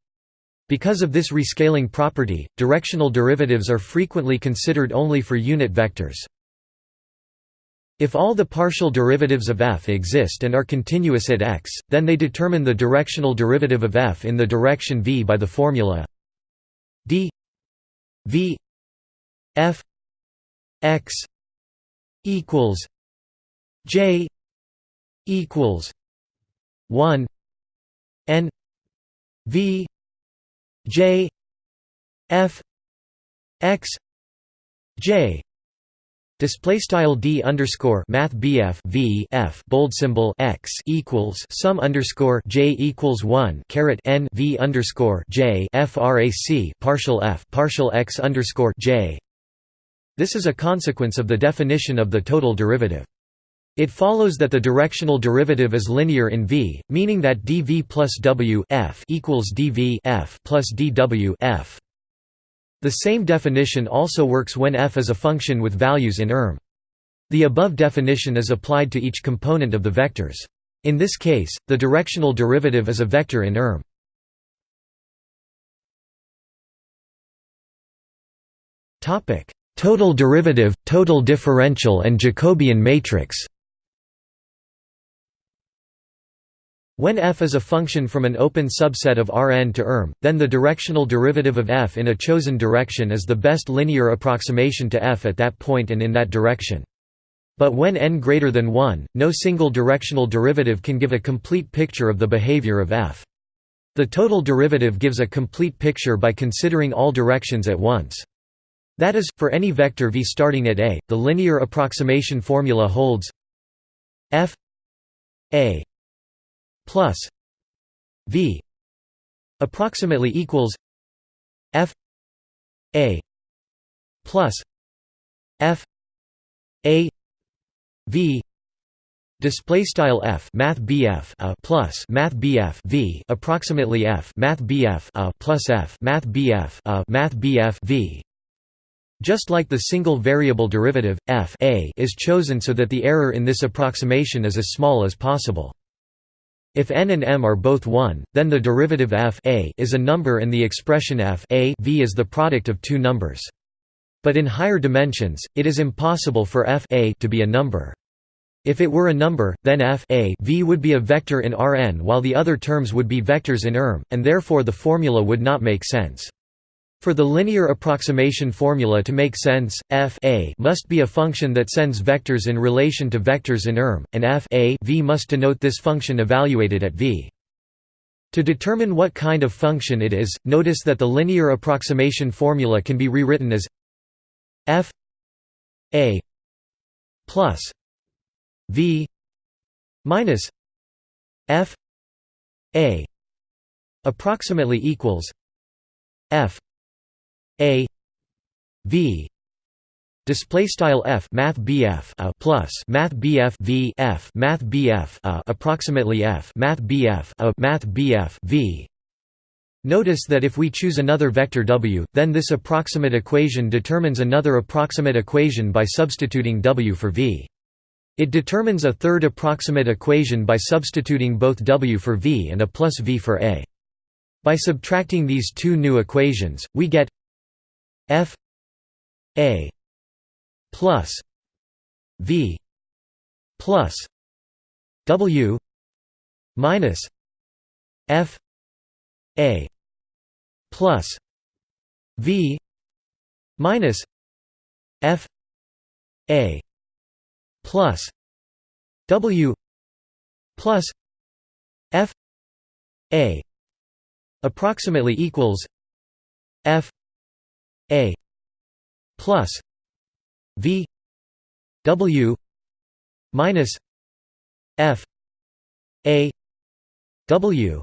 Because of this rescaling property, directional derivatives are frequently considered only for unit vectors. If all the partial derivatives of f exist and are continuous at x, then they determine the directional derivative of f in the direction v by the formula d V F X equals J equals one N V J F X J Display style d underscore math bf v f bold symbol x equals sum underscore j equals one caret n v underscore j frac partial f partial x underscore j This is a consequence of the definition of the total derivative. It follows that the directional derivative is linear in V, meaning that dv plus w f equals dv f plus dw f. The same definition also works when f is a function with values in Erm. The above definition is applied to each component of the vectors. In this case, the directional derivative is a vector in Erm. Total derivative, total differential and Jacobian matrix When f is a function from an open subset of Rn to Rm, then the directional derivative of f in a chosen direction is the best linear approximation to f at that point and in that direction. But when n greater than 1, no single directional derivative can give a complete picture of the behavior of f. The total derivative gives a complete picture by considering all directions at once. That is, for any vector v starting at a, the linear approximation formula holds f a plus v approximately equals f a plus f a v display style f math bf a plus math bf v approximately f math bf a plus f math bf a math bf v. Just like the single variable derivative f a is chosen so that the error in this approximation is as small as possible if n and m are both 1, then the derivative f a is a number and the expression f a v is the product of two numbers. But in higher dimensions, it is impossible for f a to be a number. If it were a number, then f a v would be a vector in Rn while the other terms would be vectors in Erm, and therefore the formula would not make sense. For the linear approximation formula to make sense, f a must be a function that sends vectors in relation to vectors in Erm, and f a v must denote this function evaluated at v. To determine what kind of function it is, notice that the linear approximation formula can be rewritten as f a plus v minus f a approximately equals f a v display style f math bf a plus math bf v f math bf a approximately f math bf a math bf v Notice that if we choose another vector w, then this approximate equation determines another approximate equation by substituting w for v. It determines a third approximate equation by substituting both w for v and a plus v for a. By subtracting these two new equations, we get f a plus v plus w minus f a plus v minus f a plus w plus f a approximately equals f a plus v w minus f a w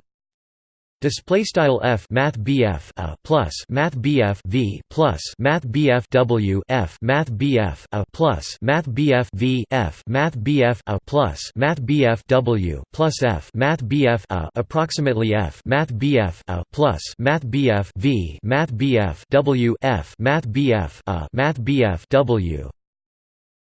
Display style f math bf a plus math bf v plus math bf w f math bf a plus math bf v f math bf a plus math bf w plus f math bf a approximately f math bf a plus math bf v math bf w f math bf a math bf w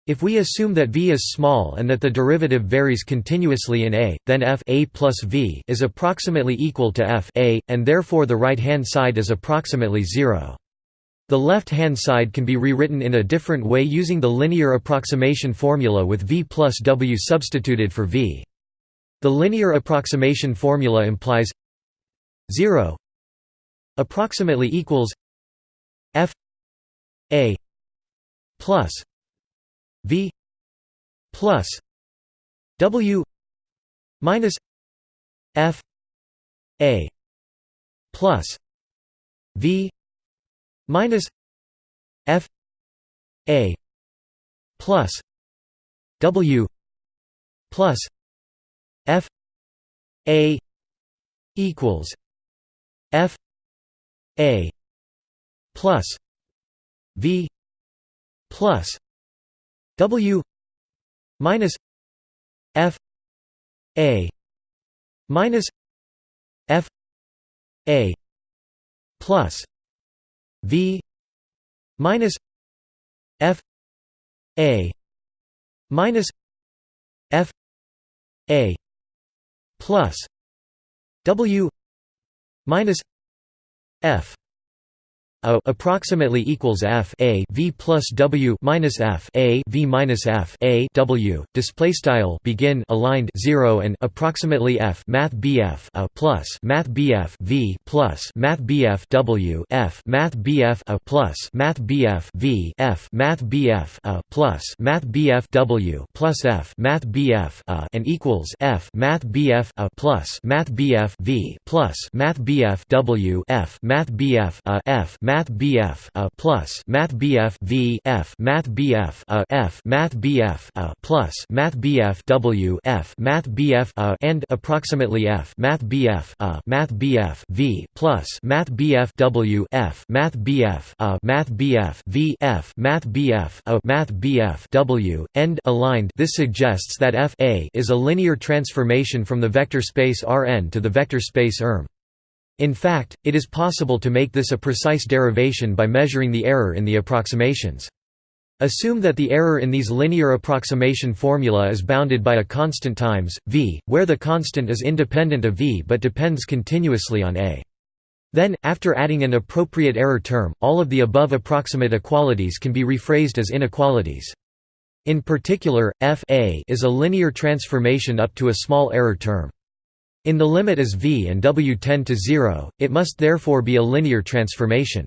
if we assume that v is small and that the derivative varies continuously in a, then f a plus v is approximately equal to f a, and therefore the right-hand side is approximately zero. The left-hand side can be rewritten in a different way using the linear approximation formula with v plus w substituted for v. The linear approximation formula implies 0 approximately equals f a plus V plus W minus F A plus V minus F A plus W plus F A equals F A plus V plus W minus F A minus F A plus V minus F A minus F A plus W minus F a approximately equals F A V plus W minus F A V minus F A W display style begin aligned 0 and approximately F Math BF a plus Math BF V plus Math BF W F Math BF a plus Math BF V F Math BF a plus Math BF W plus F Math BF a and equals F Math BF a plus Math BF V plus Math BF W F Math BF a F Math Math BF a plus Math BF V F Math BF a F Math BF a plus Math BF W F Math BF a and approximately F Math BF a Math BF V plus Math BF W F Math BF a Math BF V F Math BF a Math BF W end aligned this suggests that F a is a linear transformation from the vector space Rn to the vector space Erm. In fact, it is possible to make this a precise derivation by measuring the error in the approximations. Assume that the error in these linear approximation formula is bounded by a constant times, v, where the constant is independent of v but depends continuously on a. Then, after adding an appropriate error term, all of the above approximate equalities can be rephrased as inequalities. In particular, f a is a linear transformation up to a small error term. In the limit as v and w tend to 0, it must therefore be a linear transformation.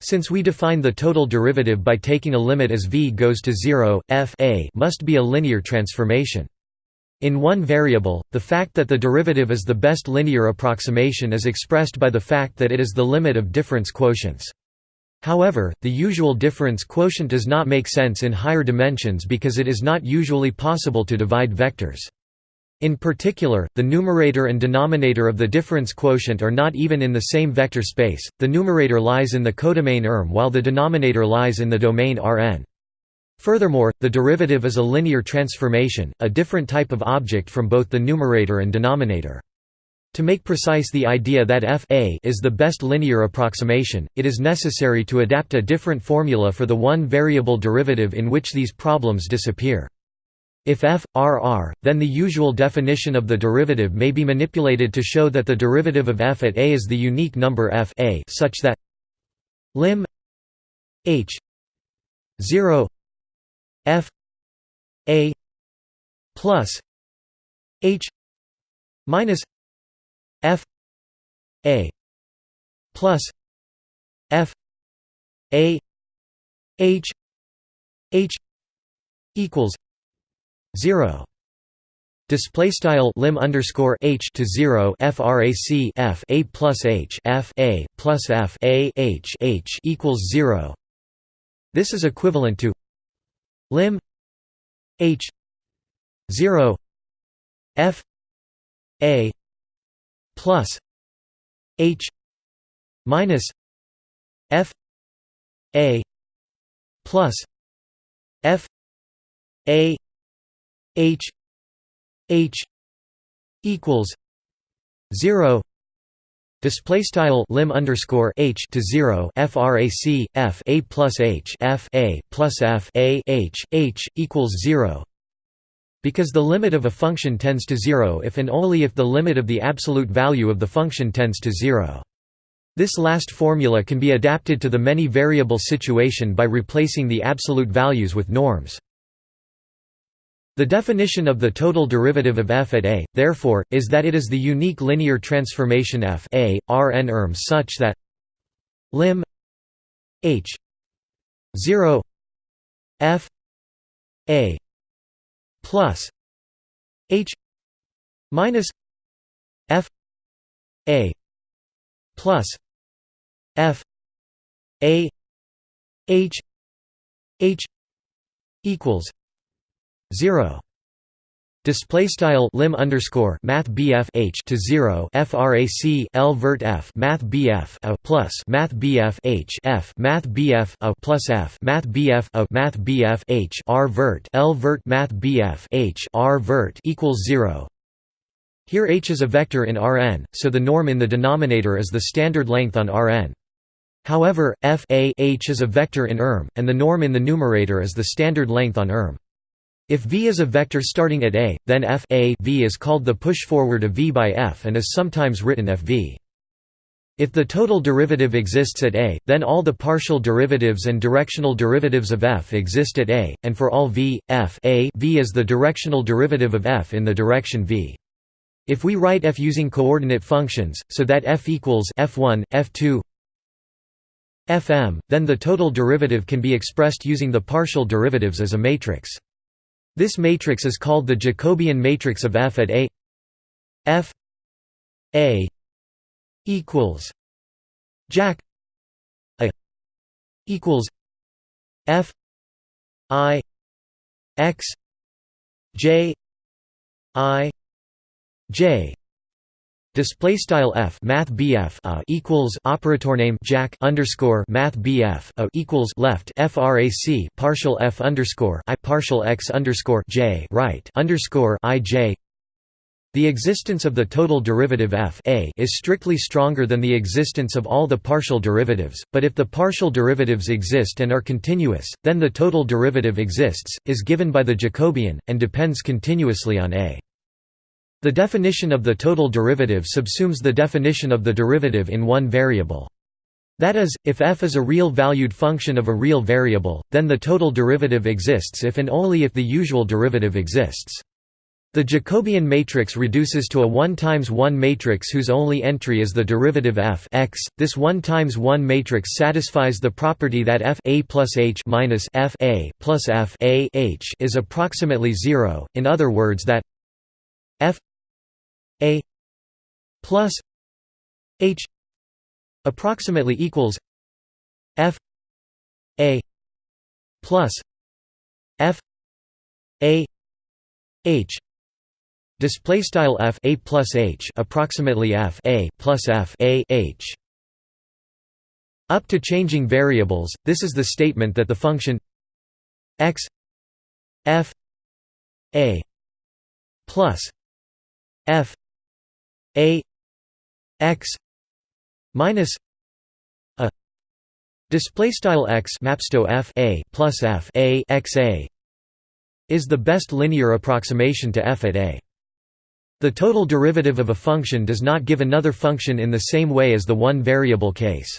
Since we define the total derivative by taking a limit as v goes to 0, f a must be a linear transformation. In one variable, the fact that the derivative is the best linear approximation is expressed by the fact that it is the limit of difference quotients. However, the usual difference quotient does not make sense in higher dimensions because it is not usually possible to divide vectors. In particular, the numerator and denominator of the difference quotient are not even in the same vector space, the numerator lies in the codomain Erm while the denominator lies in the domain Rn. Furthermore, the derivative is a linear transformation, a different type of object from both the numerator and denominator. To make precise the idea that f a is the best linear approximation, it is necessary to adapt a different formula for the one-variable derivative in which these problems disappear. If f, r r, then the usual definition of the derivative may be manipulated to show that the derivative of f at a is the unique number f a such that lim h 0 f a plus h minus f a plus f a h h equals 0 display style lim underscore h to 0 frac f a plus h f a plus f a h h equals 0 this is equivalent to lim h 0 f a plus h minus f a plus f a H H equals zero Display style lim underscore h to zero frac f a plus h f a plus f a h h equals zero. Because the limit of a function tends to zero if and only if the limit of the absolute value of the function tends to zero. This last formula can be adapted to the many variable situation by replacing the absolute values with norms. The definition of the total derivative of f at a, therefore, is that it is the unique linear transformation f a, r n erm such that lim h 0 f a plus h minus f a plus f a h h equals 0 Display style lim underscore math bf h to zero frac l vert f math bf a plus math bf h f math bf a plus f math bf a math bf h r vert l vert math bf h r vert equals zero. Here h is a vector in Rn, so the norm in the denominator is the standard length on Rn. However, f a h is a vector in Erm, and the norm in the numerator is the standard length on Erm. If V is a vector starting at A, then f a v is called the push-forward of V by f and is sometimes written Fv. If the total derivative exists at A, then all the partial derivatives and directional derivatives of f exist at A, and for all v, f a v is the directional derivative of f in the direction v. If we write f using coordinate functions, so that f equals f1, f2, fm, then the total derivative can be expressed using the partial derivatives as a matrix. This matrix is called the Jacobian matrix of F at A. F A equals Jac A equals F I X J I J Display style f math bf a equals operator name jack underscore math bf a equals left frac partial f underscore i partial x underscore j right underscore i j. The existence of the total derivative f a is strictly stronger than the existence of all the partial derivatives, but if the partial derivatives exist and are continuous, then the total derivative exists, is given by the Jacobian, and depends continuously on a. The definition of the total derivative subsumes the definition of the derivative in one variable. That is, if f is a real-valued function of a real variable, then the total derivative exists if and only if the usual derivative exists. The Jacobian matrix reduces to a 1 times 1 matrix whose only entry is the derivative f x. This 1 times 1 matrix satisfies the property that f a plus h minus f a plus f a h is approximately zero. In other words, that f a plus h approximately equals f a plus f a h. Display style f a plus h approximately f a plus f a h. Up to changing variables this is the statement that the function x f a plus f a x minus a display style x mapsto f a plus f a x a is the best linear approximation to f at a. The total derivative of a function does not give another function in the same way as the one-variable case.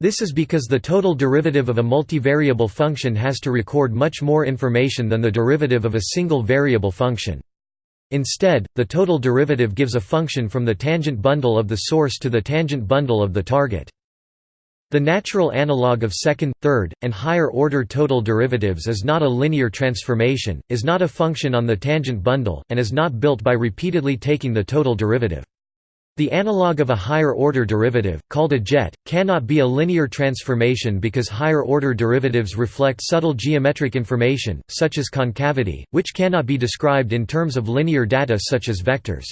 This is because the total derivative of a multivariable function has to record much more information than the derivative of a single variable function. Instead, the total derivative gives a function from the tangent bundle of the source to the tangent bundle of the target. The natural analog of second, third, and higher-order total derivatives is not a linear transformation, is not a function on the tangent bundle, and is not built by repeatedly taking the total derivative. The analog of a higher-order derivative, called a jet, cannot be a linear transformation because higher-order derivatives reflect subtle geometric information, such as concavity, which cannot be described in terms of linear data such as vectors.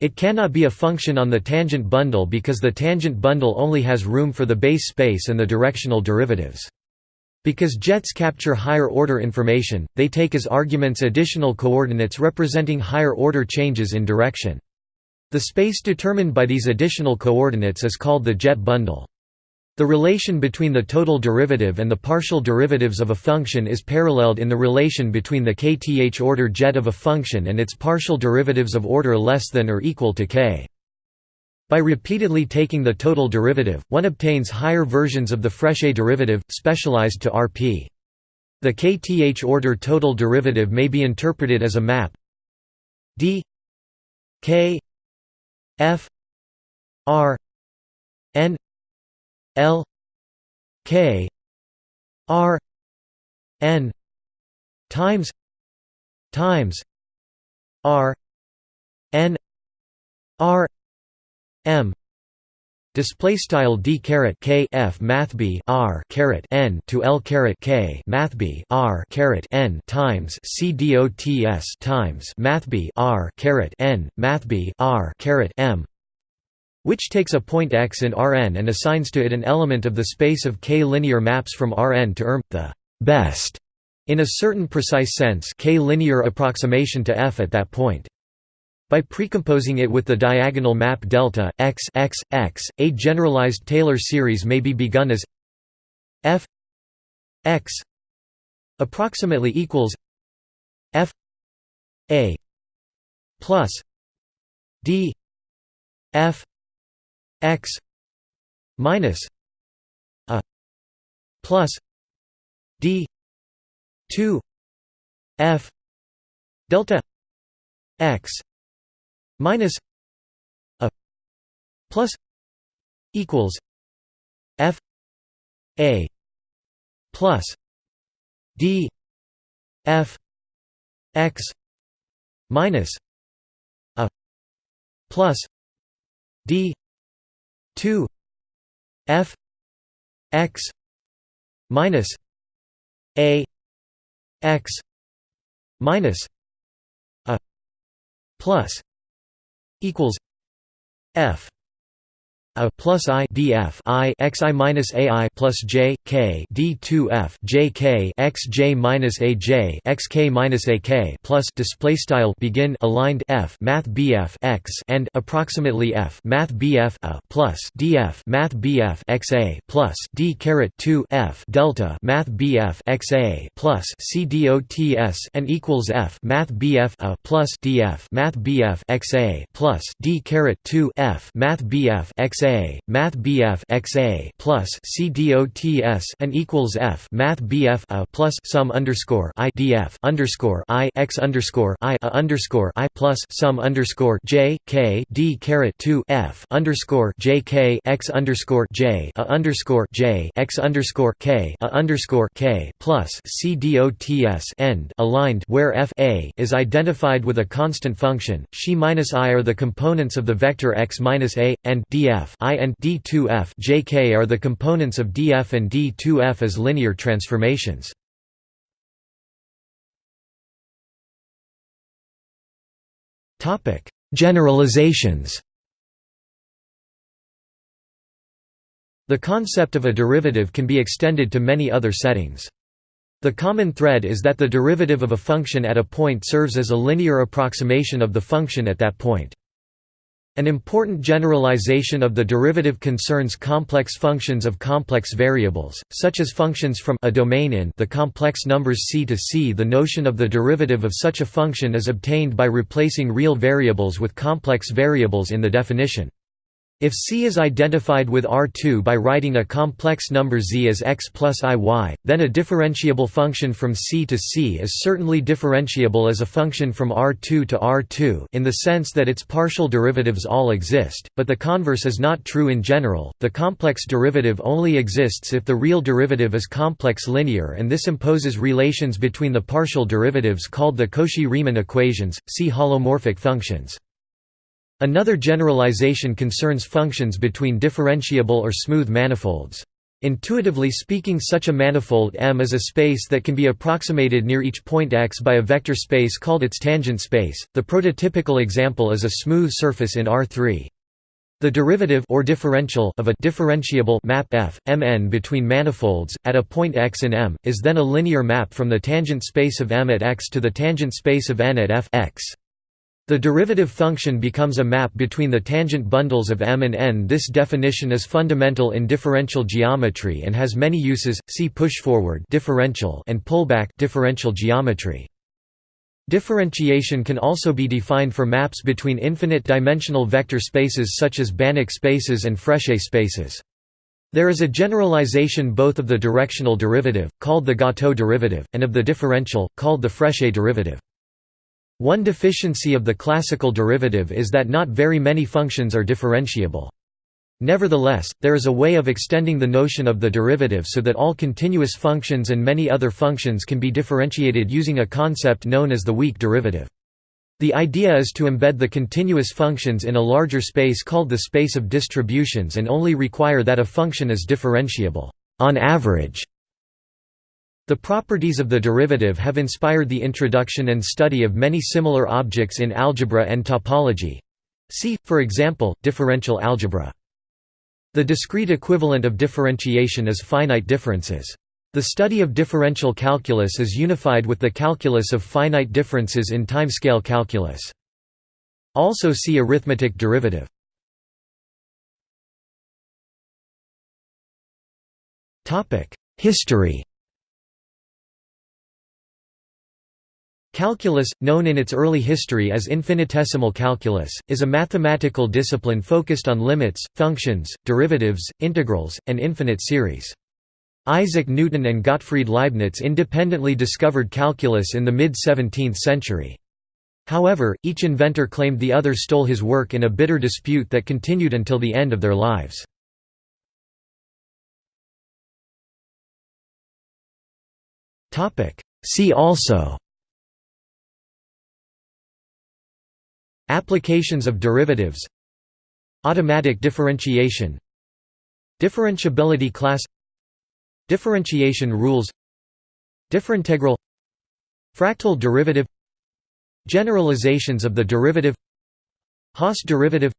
It cannot be a function on the tangent bundle because the tangent bundle only has room for the base space and the directional derivatives. Because jets capture higher-order information, they take as arguments additional coordinates representing higher-order changes in direction. The space determined by these additional coordinates is called the jet bundle. The relation between the total derivative and the partial derivatives of a function is paralleled in the relation between the kth order jet of a function and its partial derivatives of order less than or equal to k. By repeatedly taking the total derivative, one obtains higher versions of the Frechet derivative, specialized to Rp. The kth order total derivative may be interpreted as a map d k F R N L K R N times times R N R M Display style d caret k f math b r caret n to l caret k math b r caret n times c dots times math b r caret n math b r caret m, which takes a point x in Rn and assigns to it an element of the space of k linear maps from Rn to Rm, the best in a certain precise sense k linear approximation to f at that point. By precomposing it with the diagonal map delta x x x, a generalized Taylor series may be begun as f x approximately equals f a plus d f x minus a plus d 2 f delta x minus a plus equals f a plus d f x minus a plus d 2 f x minus a x minus a plus equals f a plus i df i x i minus a i plus j k d 2 f j k x j minus a j x k minus a k plus display style begin aligned f math bf x and approximately f math bf a plus df math bf x a plus d caret 2 f delta math bf x a plus c dots and equals f math bf a plus df math bf x a plus d caret 2 f math bf x XA, Math BF XA plus C DOTS and equals F Math BF a plus sum underscore I DF underscore I X underscore I a underscore I plus sum underscore J K D caret two F underscore J K X underscore J a underscore J X underscore K a underscore K plus C DOTS end aligned where F A is identified with a constant function, she minus I are the components of the vector x minus A, and df df I and d2f jk are the components of df and d2f as linear transformations. Topic: Generalizations. The concept of a derivative can be extended to many other settings. The common thread is that the derivative of a function at a point serves as a linear approximation of the function at that point. An important generalization of the derivative concerns complex functions of complex variables, such as functions from a domain in the complex numbers c to c. The notion of the derivative of such a function is obtained by replacing real variables with complex variables in the definition. If C is identified with R2 by writing a complex number z as x plus iy, then a differentiable function from C to C is certainly differentiable as a function from R2 to R2 in the sense that its partial derivatives all exist, but the converse is not true in general. The complex derivative only exists if the real derivative is complex linear and this imposes relations between the partial derivatives called the Cauchy-Riemann equations. See holomorphic functions. Another generalization concerns functions between differentiable or smooth manifolds. Intuitively speaking such a manifold M is a space that can be approximated near each point x by a vector space called its tangent space. The prototypical example is a smooth surface in R3. The derivative or differential of a differentiable map F Mn between manifolds at a point x in M is then a linear map from the tangent space of M at x to the tangent space of n at f x. The derivative function becomes a map between the tangent bundles of M and N. This definition is fundamental in differential geometry and has many uses. See push-forward differential and pullback differential geometry. Differentiation can also be defined for maps between infinite-dimensional vector spaces such as Banach spaces and Frechet spaces. There is a generalization both of the directional derivative, called the Gateaux derivative, and of the differential, called the Frechet derivative. One deficiency of the classical derivative is that not very many functions are differentiable. Nevertheless, there is a way of extending the notion of the derivative so that all continuous functions and many other functions can be differentiated using a concept known as the weak derivative. The idea is to embed the continuous functions in a larger space called the space of distributions and only require that a function is differentiable on average. The properties of the derivative have inspired the introduction and study of many similar objects in algebra and topology. See, for example, differential algebra. The discrete equivalent of differentiation is finite differences. The study of differential calculus is unified with the calculus of finite differences in timescale calculus. Also see arithmetic derivative. History Calculus, known in its early history as infinitesimal calculus, is a mathematical discipline focused on limits, functions, derivatives, integrals, and infinite series. Isaac Newton and Gottfried Leibniz independently discovered calculus in the mid-17th century. However, each inventor claimed the other stole his work in a bitter dispute that continued until the end of their lives. See also Applications of derivatives. Automatic differentiation. Differentiability class. Differentiation rules. Differintegral. Fractal derivative. Generalizations of the derivative. Hasse derivative.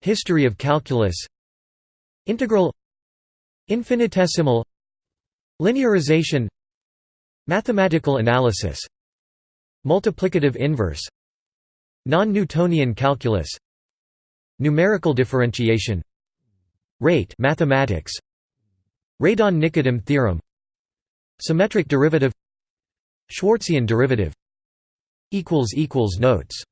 History of calculus. Integral. Infinitesimal. Linearization. Mathematical analysis. Multiplicative inverse Non-Newtonian calculus. Numerical differentiation. Rate mathematics. Radon-Nikodym theorem. Symmetric derivative. Schwarzian derivative. Notes